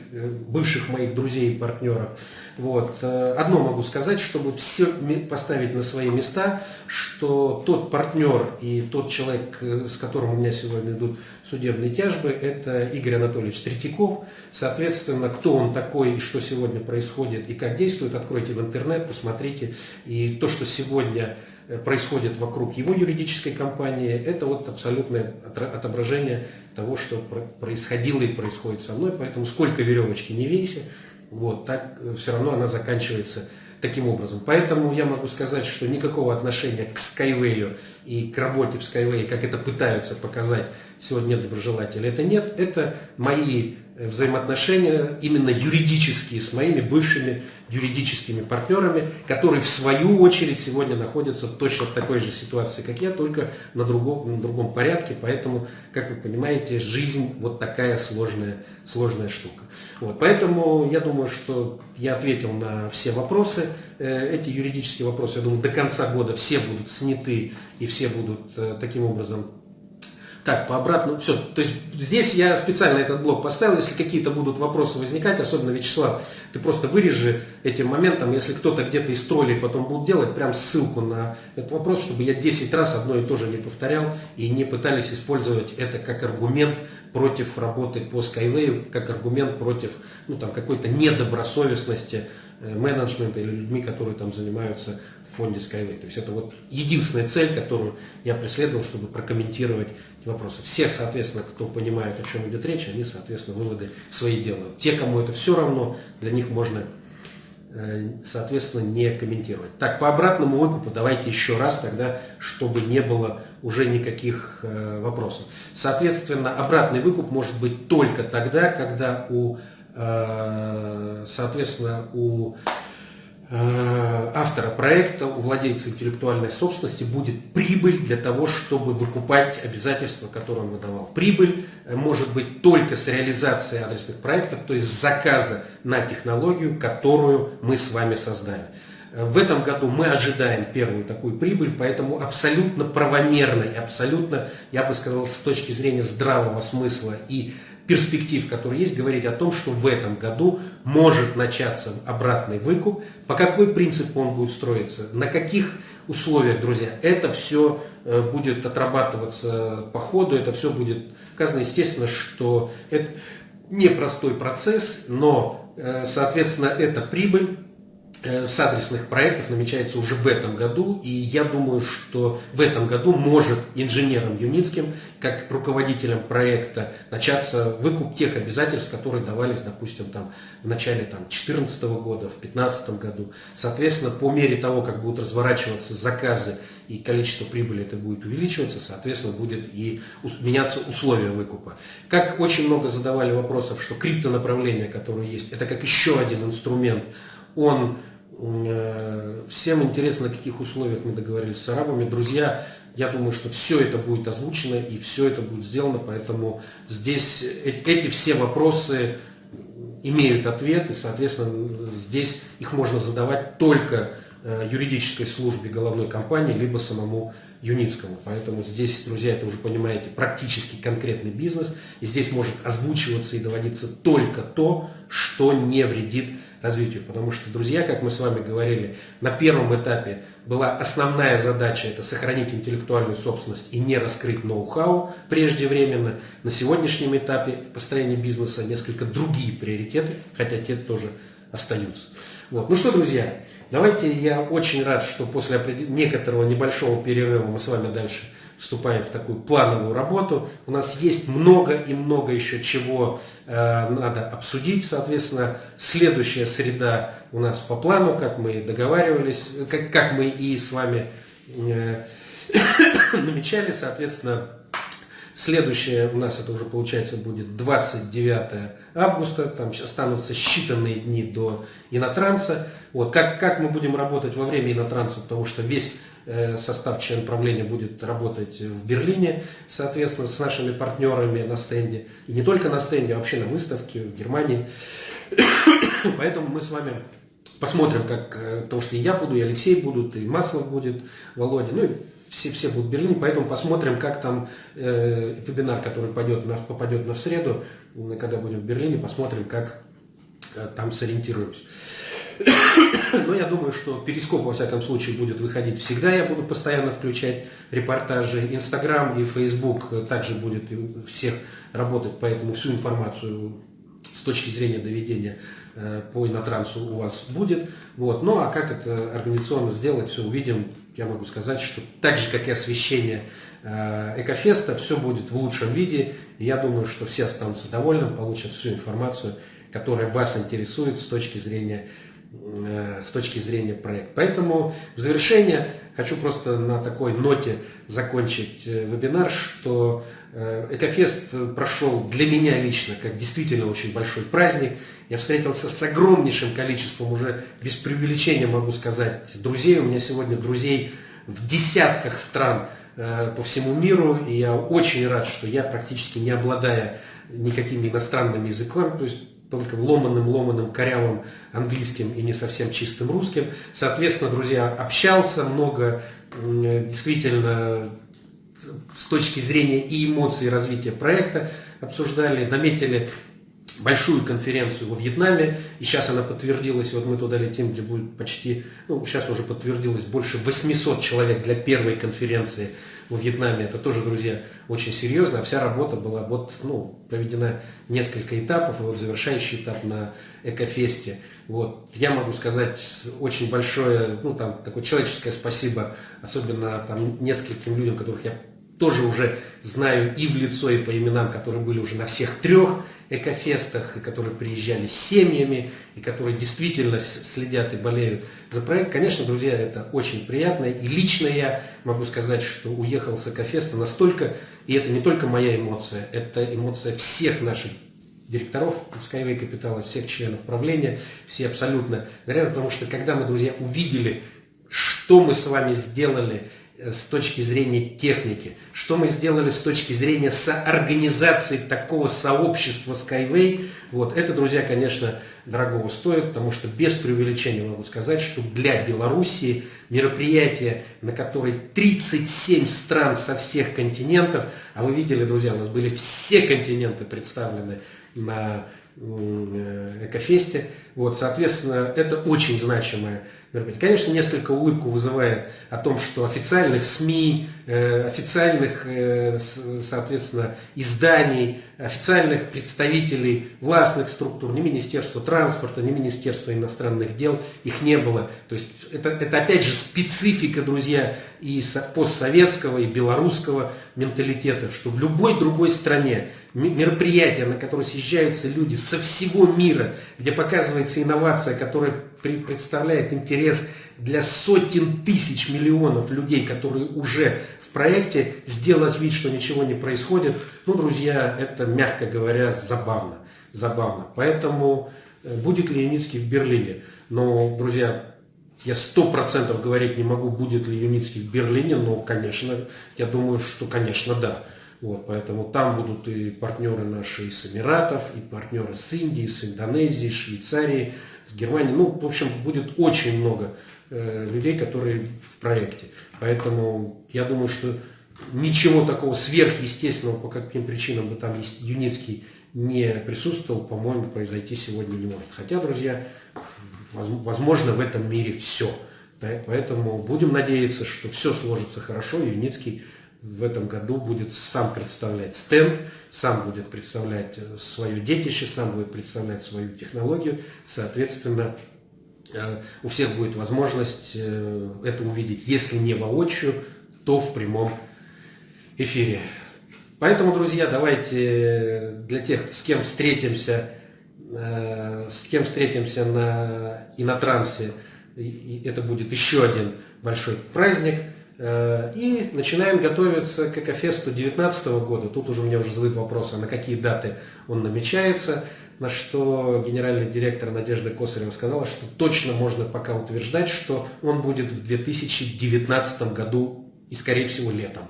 бывших моих друзей и партнеров. Вот. Одно могу сказать, чтобы все поставить на свои места, что тот партнер и тот человек, с которым у меня сегодня идут судебные тяжбы, это Игорь Анатольевич Третьяков. Соответственно, кто он такой и что сегодня происходит и как действует, откройте в интернет, посмотрите. И то, что сегодня э, происходит вокруг его юридической компании, это вот абсолютное отображение того, что происходило и происходит со мной. Поэтому сколько веревочки не вейся, вот, так э, все равно она заканчивается таким образом. Поэтому я могу сказать, что никакого отношения к Skyway и к работе в Skyway, как это пытаются показать сегодня доброжелатели, это нет. Это мои взаимоотношения именно юридические с моими бывшими юридическими партнерами, которые в свою очередь сегодня находятся точно в такой же ситуации, как я, только на другом, на другом порядке. Поэтому, как вы понимаете, жизнь вот такая сложная, сложная штука. Вот, поэтому я думаю, что я ответил на все вопросы. Э, эти юридические вопросы, я думаю, до конца года все будут сняты и все будут э, таким образом так, по обратному, все. То есть здесь я специально этот блок поставил, если какие-то будут вопросы возникать, особенно Вячеслав, ты просто вырежи этим моментом, если кто-то где-то из троллей потом будет делать, прям ссылку на этот вопрос, чтобы я 10 раз одно и то же не повторял и не пытались использовать это как аргумент против работы по Skyway, как аргумент против ну, там, какой-то недобросовестности э, менеджмента или людьми, которые там занимаются фонде Skyway. То есть это вот единственная цель, которую я преследовал, чтобы прокомментировать эти вопросы. Все, соответственно, кто понимает, о чем идет речь, они, соответственно, выводы свои делают. Те, кому это все равно, для них можно э, соответственно, не комментировать. Так, по обратному выкупу давайте еще раз тогда, чтобы не было уже никаких э, вопросов. Соответственно, обратный выкуп может быть только тогда, когда у, э, соответственно, у автора проекта, у владельца интеллектуальной собственности будет прибыль для того, чтобы выкупать обязательства, которые он выдавал. Прибыль э, может быть только с реализацией адресных проектов, то есть заказа на технологию, которую мы с вами создали. Э, в этом году мы ожидаем первую такую прибыль, поэтому абсолютно правомерно и абсолютно, я бы сказал, с точки зрения здравого смысла и перспектив, которые есть, говорить о том, что в этом году может начаться обратный выкуп. По какой принципу он будет строиться, на каких условиях, друзья, это все э, будет отрабатываться по ходу, это все будет сказано, естественно, что это непростой процесс, но, э, соответственно, это прибыль, с адресных проектов намечается уже в этом году, и я думаю, что в этом году может инженером Юницким, как руководителем проекта, начаться выкуп тех обязательств, которые давались, допустим, там, в начале 2014 года, в 2015 году. Соответственно, по мере того, как будут разворачиваться заказы и количество прибыли это будет увеличиваться, соответственно, будет и меняться условия выкупа. Как очень много задавали вопросов, что криптонаправление, которое есть, это как еще один инструмент, он Э, всем интересно, на каких условиях мы договорились с арабами. Друзья, я думаю, что все это будет озвучено и все это будет сделано, поэтому здесь эти все вопросы имеют ответ, и, соответственно, здесь их можно задавать только э, юридической службе головной компании, либо самому Юницкому. Поэтому здесь, друзья, это уже понимаете, практически конкретный бизнес. И здесь может озвучиваться и доводиться только то, что не вредит развитию. Потому что, друзья, как мы с вами говорили, на первом этапе была основная задача это сохранить интеллектуальную собственность и не раскрыть ноу-хау преждевременно. На сегодняшнем этапе построения бизнеса несколько другие приоритеты, хотя те тоже остаются. Вот. Ну что, друзья, давайте я очень рад, что после некоторого небольшого перерыва мы с вами дальше вступаем в такую плановую работу. У нас есть много и много еще чего э, надо обсудить. Соответственно, следующая среда у нас по плану, как мы договаривались, как, как мы и с вами э, намечали. Соответственно, следующее у нас это уже получается будет 29 августа. Там останутся считанные дни до инотранса. Вот, как, как мы будем работать во время инотранса, потому что весь состав член правления будет работать в Берлине, соответственно, с нашими партнерами на стенде. И не только на стенде, а вообще на выставке в Германии. Поэтому мы с вами посмотрим, как, э, потому что и я буду, и Алексей будут, и Маслов будет, Володя, ну и все, все будут в Берлине, поэтому посмотрим, как там э, вебинар, который пойдет на, попадет на среду, когда будем в Берлине, посмотрим, как э, там сориентируемся. Но я думаю, что Перископ, во всяком случае, будет выходить всегда. Я буду постоянно включать репортажи. Инстаграм и Фейсбук также будет всех работать, поэтому всю информацию с точки зрения доведения э, по инотрансу у вас будет. Вот. Ну а как это организационно сделать, все увидим. Я могу сказать, что так же, как и освещение э, Экофеста, все будет в лучшем виде. И я думаю, что все останутся довольны, получат всю информацию, которая вас интересует с точки зрения с точки зрения проекта. Поэтому в завершение хочу просто на такой ноте закончить э, вебинар, что э, Экофест прошел для меня лично как действительно очень большой праздник. Я встретился с огромнейшим количеством, уже без преувеличения могу сказать, друзей. У меня сегодня друзей в десятках стран по всему миру, и я очень рад, что я практически не обладая никакими иностранными языками, то есть только ломаным, ломаным, корявым английским и не совсем чистым русским. Соответственно, друзья, общался много, действительно, с точки зрения и эмоций развития проекта обсуждали, наметили большую конференцию во Вьетнаме, и сейчас она подтвердилась, вот мы туда летим, где будет почти, ну, сейчас уже подтвердилось больше 800 человек для первой конференции во Вьетнаме. Это тоже, друзья, очень серьезно, вся работа была вот, ну, проведена несколько этапов, и вот завершающий этап на Экофесте. Вот, я могу сказать очень большое, ну, там, такое человеческое спасибо, особенно там нескольким людям, которых я тоже уже знаю и в лицо, и по именам, которые были уже на всех трех экофестах, и которые приезжали с семьями, и которые действительно следят и болеют за проект. Конечно, друзья, это очень приятно. И лично я могу сказать, что уехал с экофеста настолько, и это не только моя эмоция, это эмоция всех наших директоров Skyway Капитала, всех членов правления, все абсолютно горят, потому что когда мы, друзья, увидели, что мы с вами сделали, с точки зрения техники, что мы сделали с точки зрения соорганизации такого сообщества Skyway, вот, это, друзья, конечно, дорогого стоит, потому что без преувеличения могу сказать, что для Белоруссии мероприятие, на которое 37 стран со всех континентов, а вы видели, друзья, у нас были все континенты представлены на э, Экофесте, вот, соответственно, это очень значимое Конечно, несколько улыбку вызывает о том, что официальных СМИ, э, официальных, э, соответственно, изданий, официальных представителей властных структур, ни Министерства транспорта, ни Министерства иностранных дел, их не было. То есть это, это опять же специфика, друзья, и постсоветского, и белорусского менталитета, что в любой другой стране мероприятия, на которые съезжаются люди со всего мира, где показывается инновация, которая представляет интерес для сотен тысяч миллионов людей, которые уже в проекте, сделать вид, что ничего не происходит, ну, друзья, это, мягко говоря, забавно. Забавно. Поэтому э, будет ли Юницкий в Берлине? Но, друзья, я сто процентов говорить не могу, будет ли Юницкий в Берлине, но, конечно, я думаю, что, конечно, да. Вот, поэтому там будут и партнеры наши из Эмиратов, и партнеры с Индии, с Индонезии, Швейцарии, с Германией. Ну, в общем, будет очень много э, людей, которые в проекте. Поэтому я думаю, что ничего такого сверхъестественного, по каким причинам бы там Юницкий не присутствовал, по-моему, произойти сегодня не может. Хотя, друзья, возможно в этом мире все. Да, поэтому будем надеяться, что все сложится хорошо. Юницкий в этом году будет сам представлять стенд, сам будет представлять э, свое детище, сам будет представлять свою технологию. Соответственно, э, у всех будет возможность э, это увидеть, если не воочию, то в прямом эфире. Поэтому, друзья, давайте для тех, с кем встретимся, с кем встретимся на инотрансе, это будет еще один большой праздник. Э, и начинаем готовиться к Экофесту 2019 года. Тут уже у меня уже задают вопросы, на какие даты он намечается. На что генеральный директор Надежда Косарева сказала, что точно можно пока утверждать, что он будет в 2019 году и, скорее всего, летом.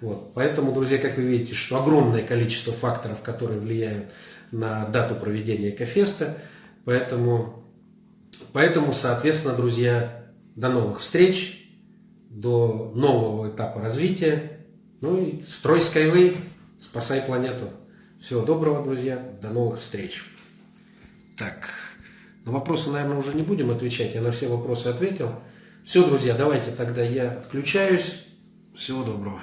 Вот. Поэтому, друзья, как вы видите, что огромное количество факторов, которые влияют на дату проведения Экофеста. Поэтому, поэтому соответственно, друзья, до новых встреч до нового этапа развития. Ну и строй Skyway, спасай планету. Всего доброго, друзья, до новых встреч. Так, на вопросы, наверное, уже не будем отвечать, я на все вопросы ответил. Все, друзья, давайте тогда я отключаюсь. Всего доброго.